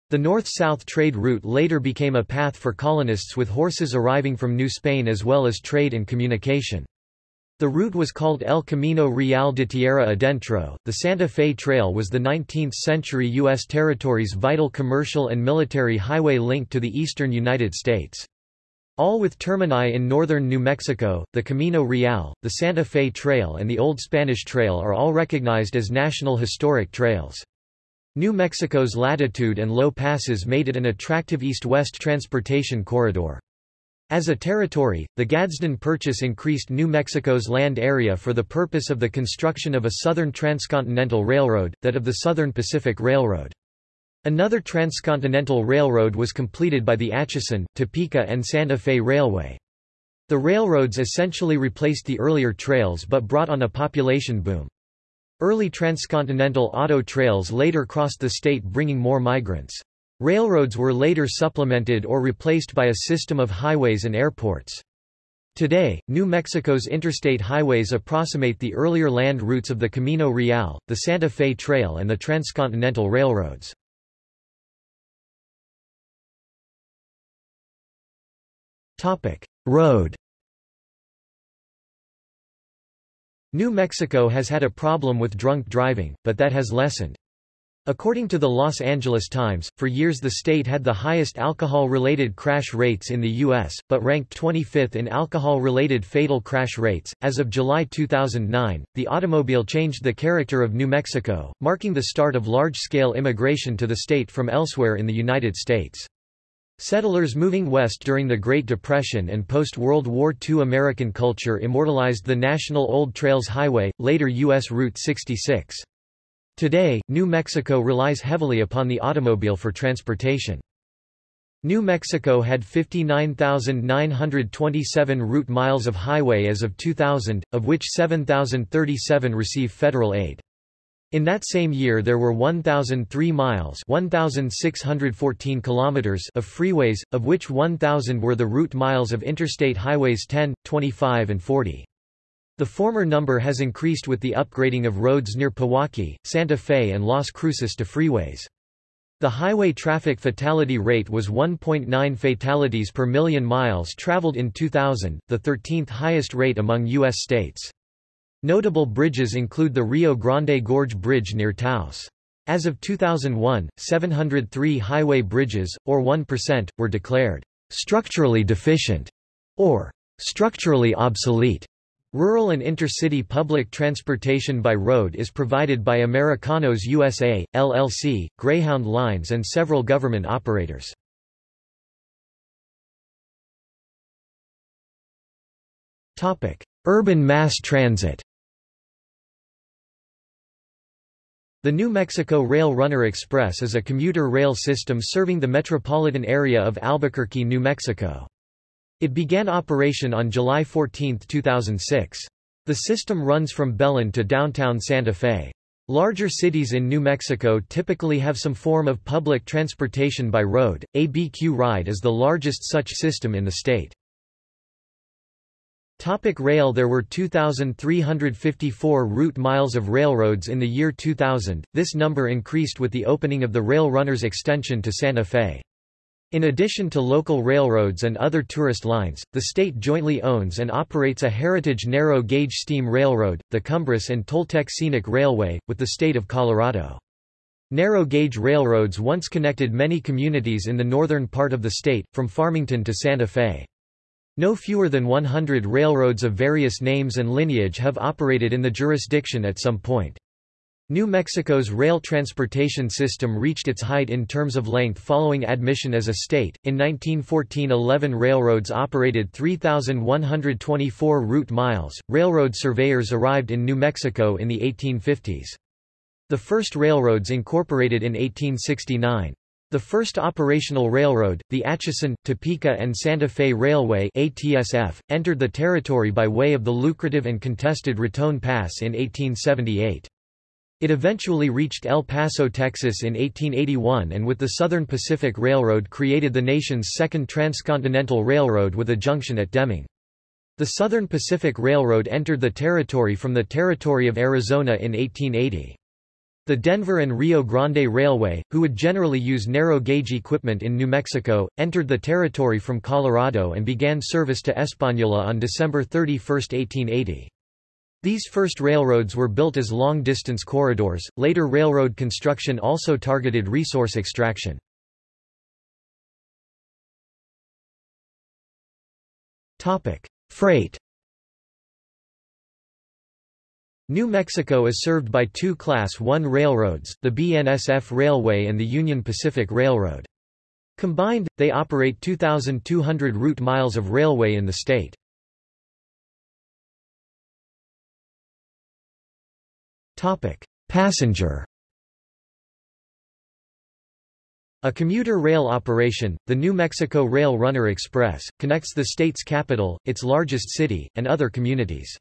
Speaker 1: The north-south trade route later became a path for colonists with horses arriving from New Spain as well as trade and communication. The route was called El Camino Real de Tierra Adentro. The Santa Fe Trail was the 19th century U.S. territory's vital commercial and military highway link to the eastern United States. All with termini in northern New Mexico, the Camino Real, the Santa Fe Trail and the Old Spanish Trail are all recognized as National Historic Trails. New Mexico's latitude and low passes made it an attractive east-west transportation corridor. As a territory, the Gadsden Purchase increased New Mexico's land area for the purpose of the construction of a southern transcontinental railroad, that of the Southern Pacific Railroad. Another transcontinental railroad was completed by the Atchison, Topeka and Santa Fe Railway. The railroads essentially replaced the earlier trails but brought on a population boom. Early transcontinental auto trails later crossed the state bringing more migrants. Railroads were later supplemented or replaced by a system of highways and airports. Today, New Mexico's interstate highways approximate the earlier land routes of the Camino Real, the Santa Fe Trail and the transcontinental railroads. Road New Mexico has had a problem with drunk driving, but that has lessened. According to the Los Angeles Times, for years the state had the highest alcohol-related crash rates in the U.S., but ranked 25th in alcohol-related fatal crash rates. As of July 2009, the automobile changed the character of New Mexico, marking the start of large-scale immigration to the state from elsewhere in the United States. Settlers moving west during the Great Depression and post-World War II American culture immortalized the National Old Trails Highway, later U.S. Route 66. Today, New Mexico relies heavily upon the automobile for transportation. New Mexico had 59,927 route miles of highway as of 2000, of which 7,037 receive federal aid. In that same year there were 1,003 miles 1,614 kilometers of freeways, of which 1,000 were the route miles of Interstate Highways 10, 25 and 40. The former number has increased with the upgrading of roads near Pewaukee, Santa Fe and Las Cruces to freeways. The highway traffic fatality rate was 1.9 fatalities per million miles traveled in 2000, the 13th highest rate among U.S. states. Notable bridges include the Rio Grande Gorge Bridge near Taos. As of 2001, 703 highway bridges, or 1%, were declared structurally deficient or structurally obsolete. Rural and intercity public transportation by road is provided by Americanos USA, LLC, Greyhound Lines and several government operators. Urban mass transit The New Mexico Rail Runner Express is a commuter rail system serving the metropolitan area of Albuquerque, New Mexico. It began operation on July 14, 2006. The system runs from Belen to downtown Santa Fe. Larger cities in New Mexico typically have some form of public transportation by road. ABQ Ride is the largest such system in the state. Topic rail There were 2,354 route miles of railroads in the year 2000, this number increased with the opening of the Rail Runners extension to Santa Fe. In addition to local railroads and other tourist lines, the state jointly owns and operates a heritage narrow-gauge steam railroad, the Cumbres and Toltec Scenic Railway, with the state of Colorado. Narrow-gauge railroads once connected many communities in the northern part of the state, from Farmington to Santa Fe. No fewer than 100 railroads of various names and lineage have operated in the jurisdiction at some point. New Mexico's rail transportation system reached its height in terms of length following admission as a state. In 1914, 11 railroads operated 3,124 route miles. Railroad surveyors arrived in New Mexico in the 1850s. The first railroads incorporated in 1869. The first operational railroad, the Atchison, Topeka and Santa Fe Railway ATSF, entered the territory by way of the lucrative and contested Raton Pass in 1878. It eventually reached El Paso, Texas in 1881 and with the Southern Pacific Railroad created the nation's second transcontinental railroad with a junction at Deming. The Southern Pacific Railroad entered the territory from the territory of Arizona in 1880. The Denver and Rio Grande Railway, who would generally use narrow-gauge equipment in New Mexico, entered the territory from Colorado and began service to Española on December 31, 1880. These first railroads were built as long-distance corridors, later railroad construction also targeted resource extraction. Freight New Mexico is served by two Class 1 railroads, the BNSF Railway and the Union Pacific Railroad. Combined, they operate 2,200 route miles of railway in the state. Passenger A commuter rail operation, the New Mexico Rail Runner Express, connects the state's capital, its largest city, and other communities.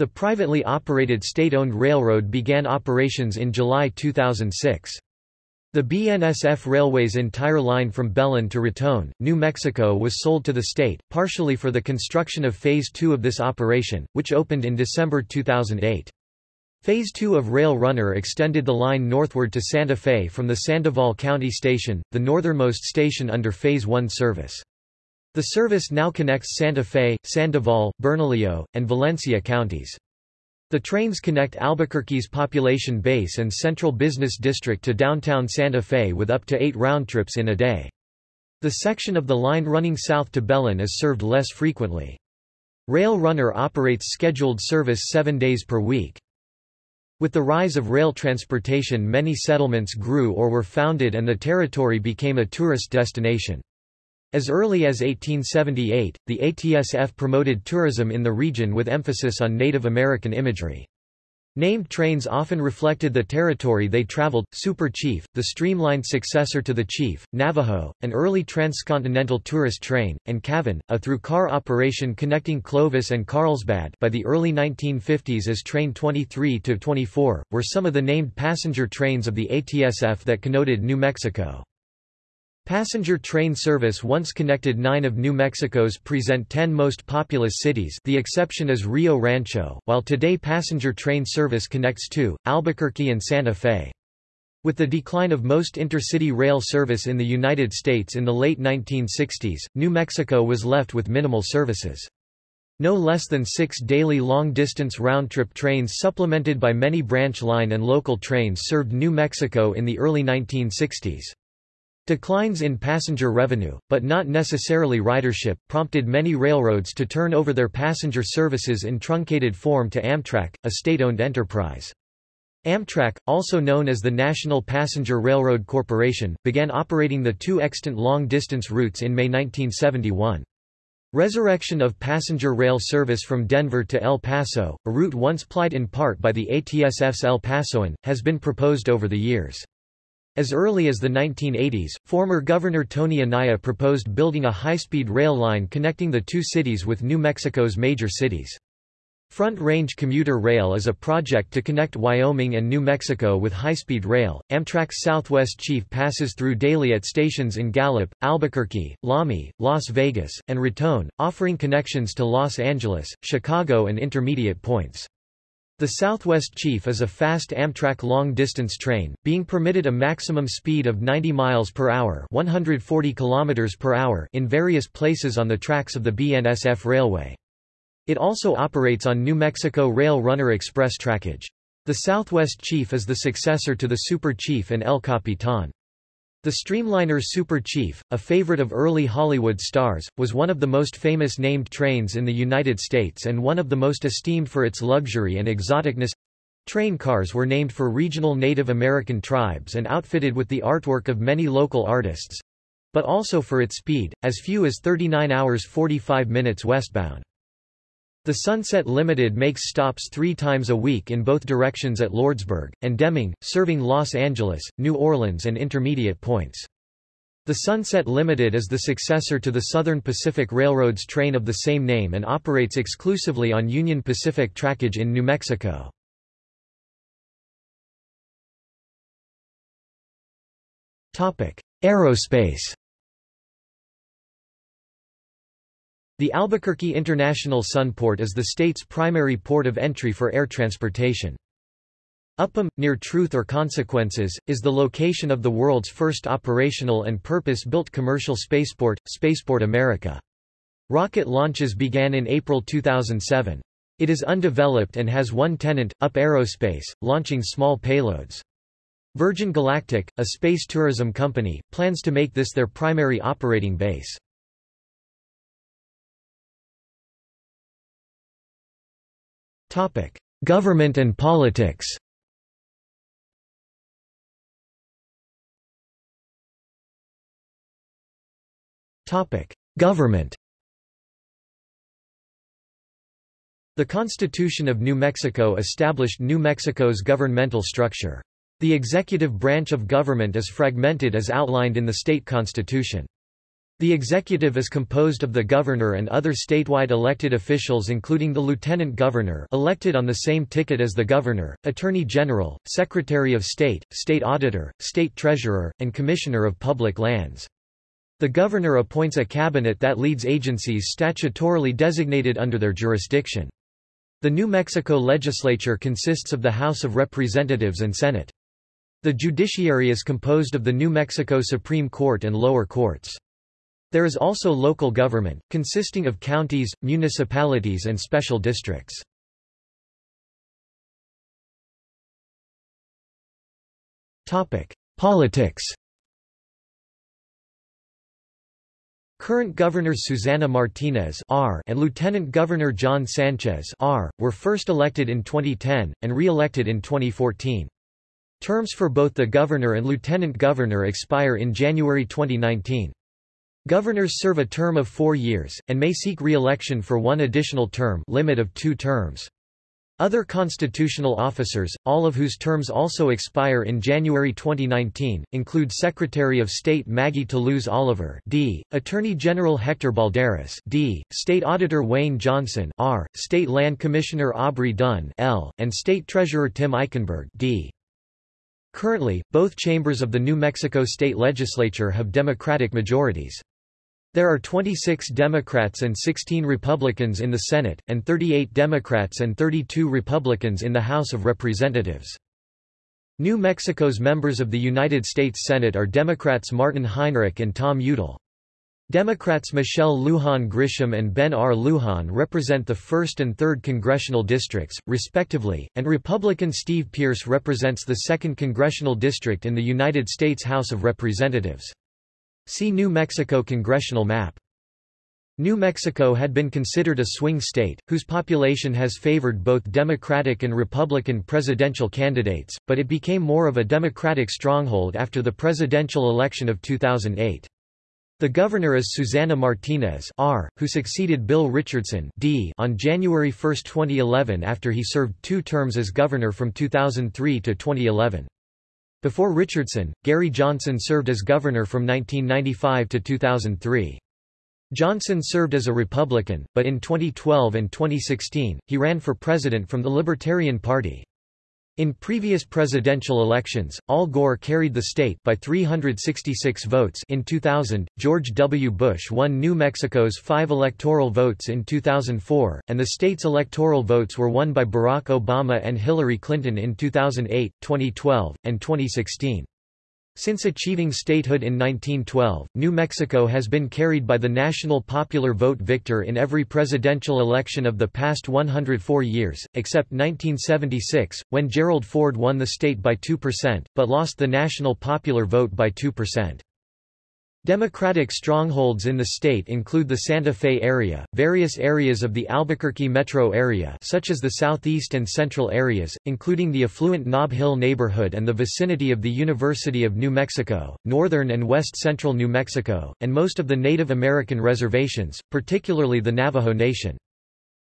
Speaker 1: The privately operated state-owned railroad began operations in July 2006. The BNSF Railway's entire line from Belen to Raton, New Mexico was sold to the state, partially for the construction of Phase 2 of this operation, which opened in December 2008. Phase 2 of Rail Runner extended the line northward to Santa Fe from the Sandoval County Station, the northernmost station under Phase 1 service. The service now connects Santa Fe, Sandoval, Bernalillo, and Valencia counties. The trains connect Albuquerque's population base and central business district to downtown Santa Fe with up to eight round trips in a day. The section of the line running south to Belen is served less frequently. Rail Runner operates scheduled service seven days per week. With the rise of rail transportation many settlements grew or were founded and the territory became a tourist destination. As early as 1878, the ATSF promoted tourism in the region with emphasis on Native American imagery. Named trains often reflected the territory they traveled, Super Chief, the streamlined successor to the Chief, Navajo, an early transcontinental tourist train, and Cavern, a through-car operation connecting Clovis and Carlsbad by the early 1950s as Train 23-24, were some of the named passenger trains of the ATSF that connoted New Mexico. Passenger train service once connected nine of New Mexico's present ten most populous cities the exception is Rio Rancho, while today passenger train service connects two, Albuquerque and Santa Fe. With the decline of most intercity rail service in the United States in the late 1960s, New Mexico was left with minimal services. No less than six daily long-distance round-trip trains supplemented by many branch line and local trains served New Mexico in the early 1960s. Declines in passenger revenue, but not necessarily ridership, prompted many railroads to turn over their passenger services in truncated form to Amtrak, a state-owned enterprise. Amtrak, also known as the National Passenger Railroad Corporation, began operating the two extant long-distance routes in May 1971. Resurrection of passenger rail service from Denver to El Paso, a route once plied in part by the ATSF's El Pasoan, has been proposed over the years. As early as the 1980s, former Governor Tony Anaya proposed building a high-speed rail line connecting the two cities with New Mexico's major cities. Front Range Commuter Rail is a project to connect Wyoming and New Mexico with high-speed rail. Amtrak's Southwest Chief passes through daily at stations in Gallup, Albuquerque, Lamy, Las Vegas, and Raton, offering connections to Los Angeles, Chicago and intermediate points. The Southwest Chief is a fast Amtrak long-distance train, being permitted a maximum speed of 90 miles per hour, 140 kilometers per hour in various places on the tracks of the BNSF Railway. It also operates on New Mexico Rail Runner Express trackage. The Southwest Chief is the successor to the Super Chief and El Capitan. The Streamliner Super Chief, a favorite of early Hollywood stars, was one of the most famous named trains in the United States and one of the most esteemed for its luxury and exoticness. Train cars were named for regional Native American tribes and outfitted with the artwork of many local artists, but also for its speed, as few as 39 hours 45 minutes westbound. The Sunset Limited makes stops three times a week in both directions at Lordsburg, and Deming, serving Los Angeles, New Orleans and intermediate points. The Sunset Limited is the successor to the Southern Pacific Railroad's train of the same name and operates exclusively on Union Pacific trackage in New Mexico. Aerospace The Albuquerque International Sunport is the state's primary port of entry for air transportation. Upham, near Truth or Consequences, is the location of the world's first operational and purpose-built commercial spaceport, Spaceport America. Rocket launches began in April 2007. It is undeveloped and has one tenant, UP Aerospace, launching small payloads. Virgin Galactic, a space tourism company, plans to make this their primary operating base. Government and politics Topic: Government The Constitution of New Mexico established New Mexico's governmental structure. The executive branch of government is fragmented as outlined in the state constitution. The executive is composed of the governor and other statewide elected officials including the lieutenant governor elected on the same ticket as the governor, attorney general, secretary of state, state auditor, state treasurer, and commissioner of public lands. The governor appoints a cabinet that leads agencies statutorily designated under their jurisdiction. The New Mexico legislature consists of the House of Representatives and Senate. The judiciary is composed of the New Mexico Supreme Court and lower courts. There is also local government, consisting of counties, municipalities and special districts. Politics Current Governor Susana Martinez R and Lieutenant Governor John Sanchez R were first elected in 2010 and re-elected in 2014. Terms for both the governor and lieutenant governor expire in January 2019. Governors serve a term of 4 years and may seek re-election for one additional term, limit of 2 terms. Other constitutional officers, all of whose terms also expire in January 2019, include Secretary of State Maggie Toulouse Oliver D., Attorney General Hector Balderas D., State Auditor Wayne Johnson R., State Land Commissioner Aubrey Dunn L., and State Treasurer Tim Eichenberg D. Currently, both chambers of the New Mexico State Legislature have Democratic majorities. There are 26 Democrats and 16 Republicans in the Senate, and 38 Democrats and 32 Republicans in the House of Representatives. New Mexico's members of the United States Senate are Democrats Martin Heinrich and Tom Udall. Democrats Michelle Lujan Grisham and Ben R. Lujan represent the 1st and 3rd congressional districts, respectively, and Republican Steve Pearce represents the 2nd congressional district in the United States House of Representatives. See New Mexico congressional map. New Mexico had been considered a swing state, whose population has favored both Democratic and Republican presidential candidates, but it became more of a Democratic stronghold after the presidential election of 2008. The governor is Susana Martinez R., who succeeded Bill Richardson D. on January 1, 2011 after he served two terms as governor from 2003 to 2011. Before Richardson, Gary Johnson served as governor from 1995 to 2003. Johnson served as a Republican, but in 2012 and 2016, he ran for president from the Libertarian Party. In previous presidential elections, Al Gore carried the state by 366 votes in 2000, George W. Bush won New Mexico's five electoral votes in 2004, and the state's electoral votes were won by Barack Obama and Hillary Clinton in 2008, 2012, and 2016. Since achieving statehood in 1912, New Mexico has been carried by the national popular vote victor in every presidential election of the past 104 years, except 1976, when Gerald Ford won the state by 2%, but lost the national popular vote by 2%. Democratic strongholds in the state include the Santa Fe area, various areas of the Albuquerque metro area such as the southeast and central areas, including the affluent Nob Hill neighborhood and the vicinity of the University of New Mexico, northern and west central New Mexico, and most of the Native American reservations, particularly the Navajo Nation.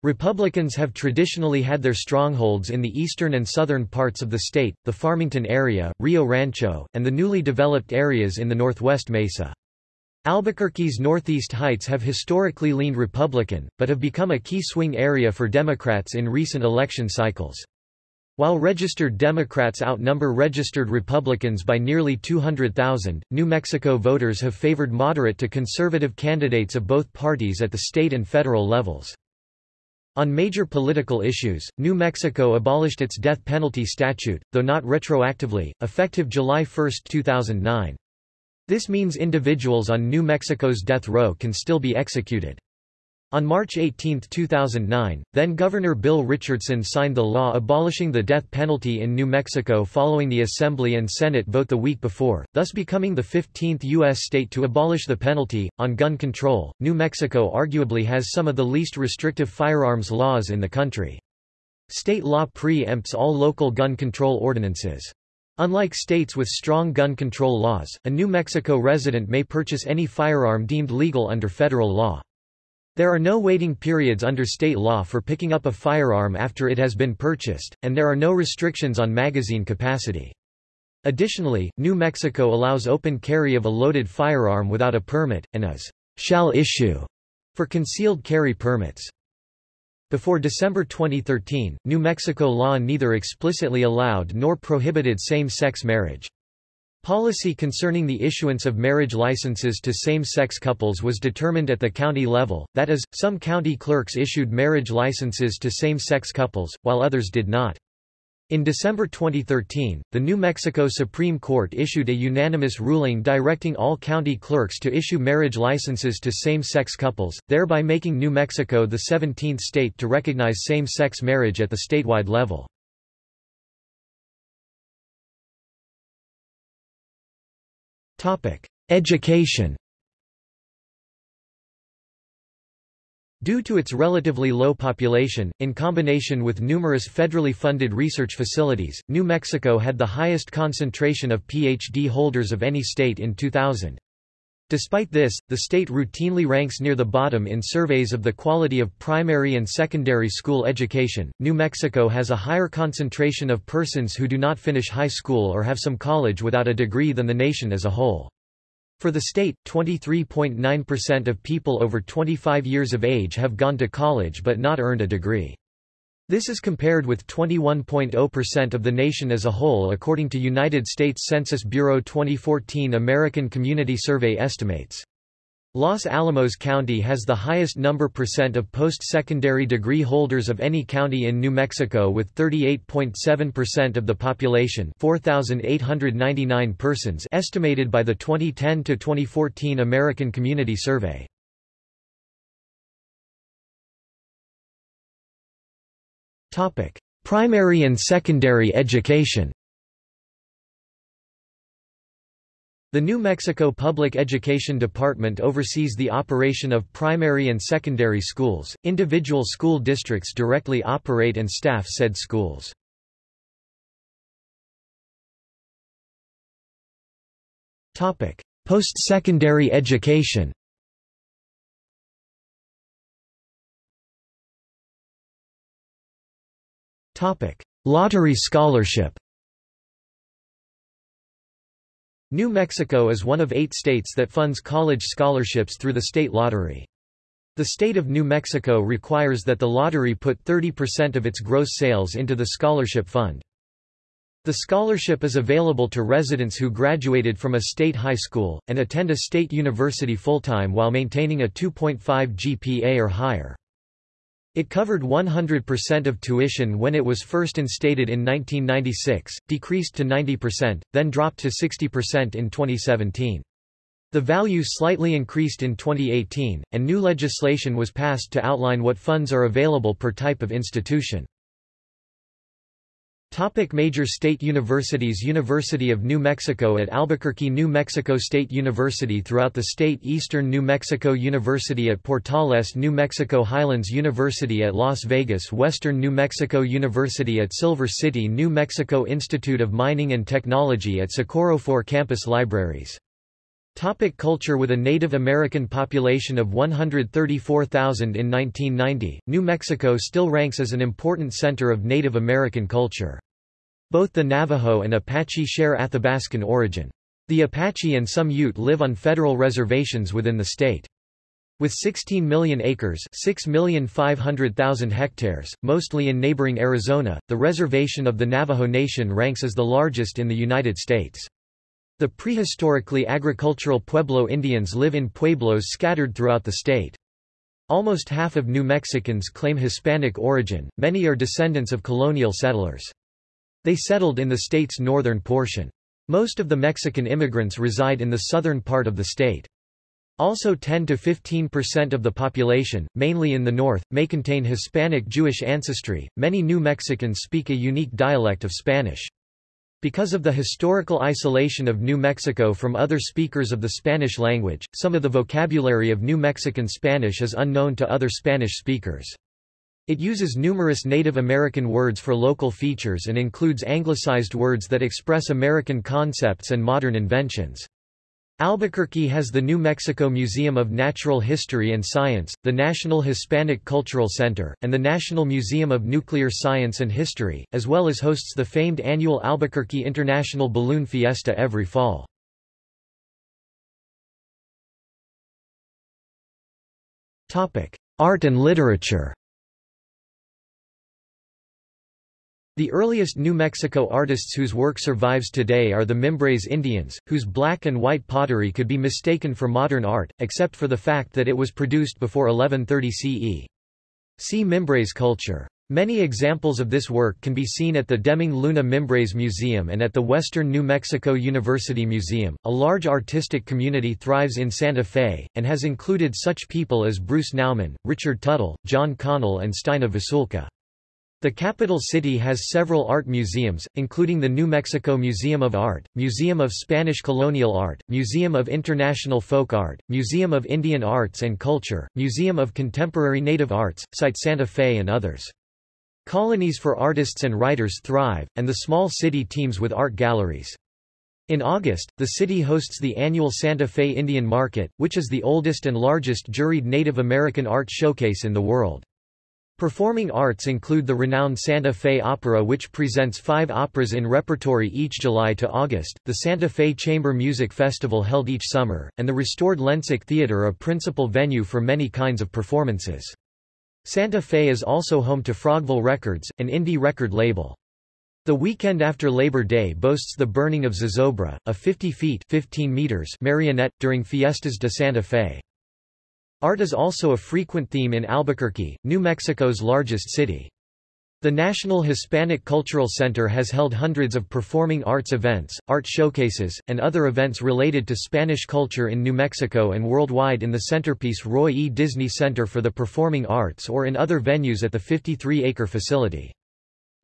Speaker 1: Republicans have traditionally had their strongholds in the eastern and southern parts of the state, the Farmington area, Rio Rancho, and the newly developed areas in the northwest Mesa. Albuquerque's Northeast Heights have historically leaned Republican, but have become a key swing area for Democrats in recent election cycles. While registered Democrats outnumber registered Republicans by nearly 200,000, New Mexico voters have favored moderate to conservative candidates of both parties at the state and federal levels. On major political issues, New Mexico abolished its death penalty statute, though not retroactively, effective July 1, 2009. This means individuals on New Mexico's death row can still be executed. On March 18, 2009, then-Governor Bill Richardson signed the law abolishing the death penalty in New Mexico following the Assembly and Senate vote the week before, thus becoming the 15th U.S. state to abolish the penalty. On gun control, New Mexico arguably has some of the least restrictive firearms laws in the country. State law pre-empts all local gun control ordinances. Unlike states with strong gun control laws, a New Mexico resident may purchase any firearm deemed legal under federal law. There are no waiting periods under state law for picking up a firearm after it has been purchased, and there are no restrictions on magazine capacity. Additionally, New Mexico allows open carry of a loaded firearm without a permit, and is shall issue for concealed carry permits. Before December 2013, New Mexico law neither explicitly allowed nor prohibited same-sex marriage. Policy concerning the issuance of marriage licenses to same-sex couples was determined at the county level, that is, some county clerks issued marriage licenses to same-sex couples, while others did not. In December 2013, the New Mexico Supreme Court issued a unanimous ruling directing all county clerks to issue marriage licenses to same-sex couples, thereby making New Mexico the 17th state to recognize same-sex marriage at the statewide level. Education Due to its relatively low population, in combination with numerous federally funded research facilities, New Mexico had the highest concentration of PhD holders of any state in 2000. Despite this, the state routinely ranks near the bottom in surveys of the quality of primary and secondary school education. New Mexico has a higher concentration of persons who do not finish high school or have some college without a degree than the nation as a whole. For the state, 23.9% of people over 25 years of age have gone to college but not earned a degree. This is compared with 21.0% of the nation as a whole according to United States Census Bureau 2014 American Community Survey estimates. Los Alamos County has the highest number percent of post-secondary degree holders of any county in New Mexico with 38.7% of the population 4,899 persons estimated by the 2010-2014 American Community Survey. Primary and secondary education The New Mexico Public Education Department oversees the operation of primary and secondary schools. Individual school districts directly operate and staff said schools. Topic: Post-secondary education. Topic: Lottery scholarship. New Mexico is one of eight states that funds college scholarships through the state lottery. The state of New Mexico requires that the lottery put 30% of its gross sales into the scholarship fund. The scholarship is available to residents who graduated from a state high school, and attend a state university full-time while maintaining a 2.5 GPA or higher. It covered 100% of tuition when it was first instated in 1996, decreased to 90%, then dropped to 60% in 2017. The value slightly increased in 2018, and new legislation was passed to outline what funds are available per type of institution. Topic major state universities University of New Mexico at Albuquerque New Mexico State University throughout the state Eastern New Mexico University at Portales New Mexico Highlands University at Las Vegas Western New Mexico University at Silver City New Mexico Institute of Mining and Technology at Socorro Four campus libraries Topic culture With a Native American population of 134,000 in 1990, New Mexico still ranks as an important center of Native American culture. Both the Navajo and Apache share Athabascan origin. The Apache and some Ute live on federal reservations within the state. With 16 million acres 6,500,000 hectares, mostly in neighboring Arizona, the reservation of the Navajo Nation ranks as the largest in the United States. The prehistorically agricultural Pueblo Indians live in pueblos scattered throughout the state. Almost half of New Mexicans claim Hispanic origin, many are descendants of colonial settlers. They settled in the state's northern portion. Most of the Mexican immigrants reside in the southern part of the state. Also 10 to 15% of the population, mainly in the north, may contain Hispanic Jewish ancestry. Many New Mexicans speak a unique dialect of Spanish. Because of the historical isolation of New Mexico from other speakers of the Spanish language, some of the vocabulary of New Mexican Spanish is unknown to other Spanish speakers. It uses numerous Native American words for local features and includes anglicized words that express American concepts and modern inventions. Albuquerque has the New Mexico Museum of Natural History and Science, the National Hispanic Cultural Center, and the National Museum of Nuclear Science and History, as well as hosts the famed annual Albuquerque International Balloon Fiesta every fall. Art and literature The earliest New Mexico artists whose work survives today are the Mimbres Indians, whose black and white pottery could be mistaken for modern art, except for the fact that it was produced before 1130 CE. See Mimbres culture. Many examples of this work can be seen at the Deming Luna Mimbres Museum and at the Western New Mexico University Museum. A large artistic community thrives in Santa Fe, and has included such people as Bruce Nauman, Richard Tuttle, John Connell, and Steina Vasulka. The capital city has several art museums, including the New Mexico Museum of Art, Museum of Spanish Colonial Art, Museum of International Folk Art, Museum of Indian Arts and Culture, Museum of Contemporary Native Arts, Site Santa Fe and others. Colonies for artists and writers thrive, and the small city teems with art galleries. In August, the city hosts the annual Santa Fe Indian Market, which is the oldest and largest juried Native American art showcase in the world. Performing arts include the renowned Santa Fe Opera which presents five operas in repertory each July to August, the Santa Fe Chamber Music Festival held each summer, and the restored Lensic Theater a principal venue for many kinds of performances. Santa Fe is also home to Frogville Records, an indie record label. The weekend after Labor Day boasts the burning of Zozobra, a 50 feet 15 meters marionette, during Fiestas de Santa Fe. Art is also a frequent theme in Albuquerque, New Mexico's largest city. The National Hispanic Cultural Center has held hundreds of performing arts events, art showcases, and other events related to Spanish culture in New Mexico and worldwide in the centerpiece Roy E. Disney Center for the Performing Arts or in other venues at the 53-acre facility.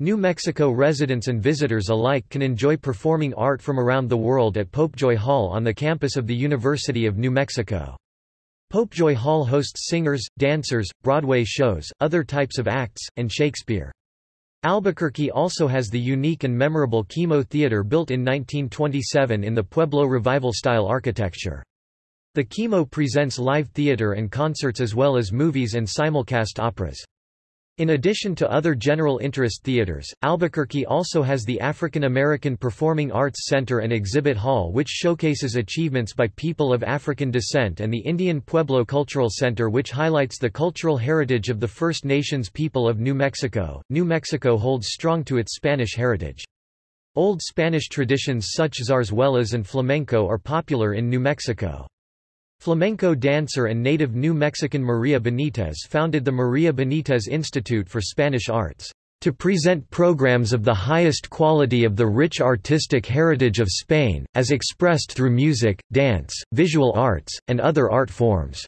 Speaker 1: New Mexico residents and visitors alike can enjoy performing art from around the world at Popejoy Hall on the campus of the University of New Mexico. Popejoy Hall hosts singers, dancers, Broadway shows, other types of acts, and Shakespeare. Albuquerque also has the unique and memorable KiMo Theater built in 1927 in the Pueblo Revival-style architecture. The KiMo presents live theater and concerts as well as movies and simulcast operas. In addition to other general interest theaters, Albuquerque also has the African American Performing Arts Center and Exhibit Hall which showcases achievements by people of African descent and the Indian Pueblo Cultural Center which highlights the cultural heritage of the First Nations people of New Mexico. New Mexico holds strong to its Spanish heritage. Old Spanish traditions such as zarzuelas and flamenco are popular in New Mexico. Flamenco dancer and native New Mexican Maria Benitez founded the Maria Benitez Institute for Spanish Arts, to present programs of the highest quality of the rich artistic heritage of Spain, as expressed through music, dance, visual arts, and other art forms.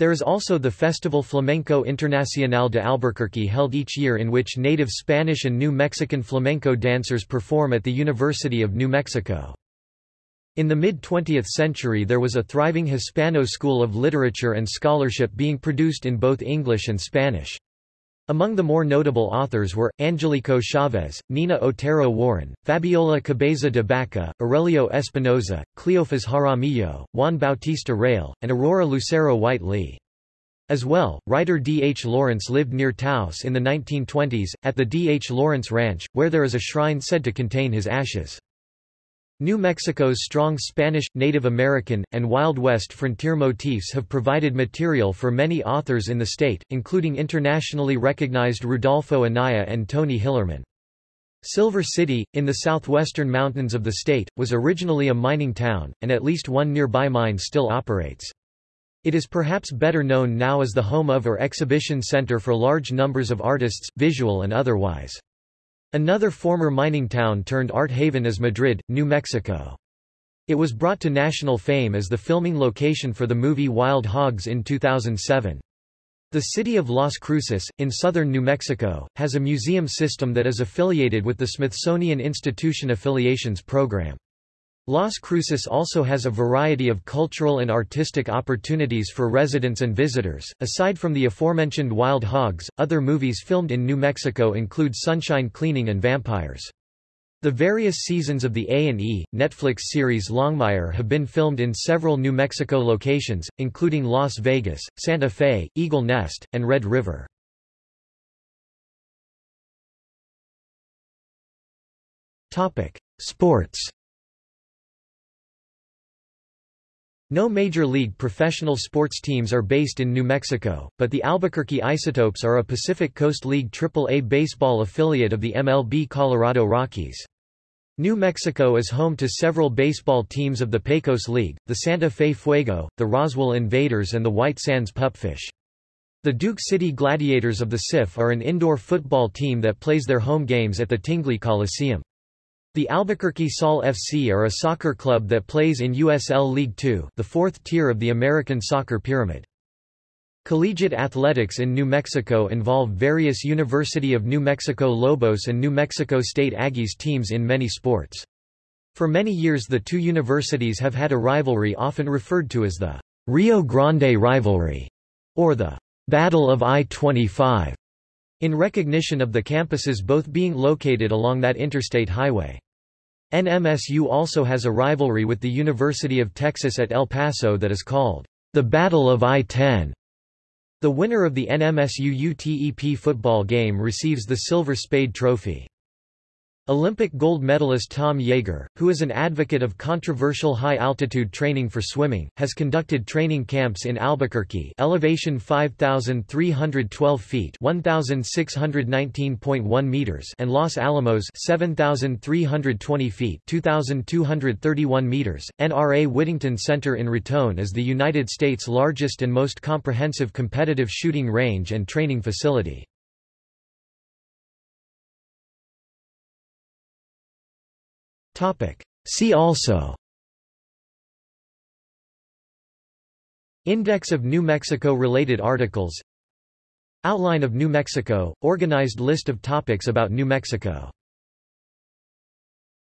Speaker 1: There is also the Festival Flamenco Internacional de Albuquerque held each year in which native Spanish and New Mexican flamenco dancers perform at the University of New Mexico. In the mid-20th century there was a thriving Hispano school of literature and scholarship being produced in both English and Spanish. Among the more notable authors were, Angelico Chavez, Nina Otero Warren, Fabiola Cabeza de Baca, Aurelio Espinosa, Cleofas Jaramillo, Juan Bautista Rael, and Aurora Lucero White Lea. As well, writer D. H. Lawrence lived near Taos in the 1920s, at the D. H. Lawrence Ranch, where there is a shrine said to contain his ashes. New Mexico's strong Spanish, Native American, and Wild West frontier motifs have provided material for many authors in the state, including internationally recognized Rudolfo Anaya and Tony Hillerman. Silver City, in the southwestern mountains of the state, was originally a mining town, and at least one nearby mine still operates. It is perhaps better known now as the home of or exhibition center for large numbers of artists, visual and otherwise. Another former mining town turned art haven is Madrid, New Mexico. It was brought to national fame as the filming location for the movie Wild Hogs in 2007. The city of Las Cruces, in southern New Mexico, has a museum system that is affiliated with the Smithsonian Institution Affiliations Program. Las Cruces also has a variety of cultural and artistic opportunities for residents and visitors. Aside from the aforementioned Wild Hogs, other movies filmed in New Mexico include Sunshine Cleaning and Vampires. The various seasons of the A&E, Netflix series Longmire have been filmed in several New Mexico locations, including Las Vegas, Santa Fe, Eagle Nest, and Red River. Sports No major league professional sports teams are based in New Mexico, but the Albuquerque Isotopes are a Pacific Coast League Triple-A baseball affiliate of the MLB Colorado Rockies. New Mexico is home to several baseball teams of the Pecos League, the Santa Fe Fuego, the Roswell Invaders and the White Sands Pupfish. The Duke City Gladiators of the CIF are an indoor football team that plays their home games at the Tingley Coliseum. The Albuquerque Sol FC are a soccer club that plays in USL League Two the fourth tier of the American soccer pyramid. Collegiate athletics in New Mexico involve various University of New Mexico Lobos and New Mexico State Aggies teams in many sports. For many years the two universities have had a rivalry often referred to as the Rio Grande Rivalry, or the Battle of I-25, in recognition of the campuses both being located along that interstate highway. NMSU also has a rivalry with the University of Texas at El Paso that is called the Battle of I-10. The winner of the NMSU UTEP football game receives the Silver Spade Trophy. Olympic gold medalist Tom Jager, who is an advocate of controversial high-altitude training for swimming, has conducted training camps in Albuquerque elevation 5,312 feet 1,619.1 meters and Los Alamos 7,320 feet 2,231 meters. NRA Whittington Center in Raton is the United States' largest and most comprehensive competitive shooting range and training facility. Topic. See also. Index of New Mexico-related articles. Outline of New Mexico – organized list of topics about New Mexico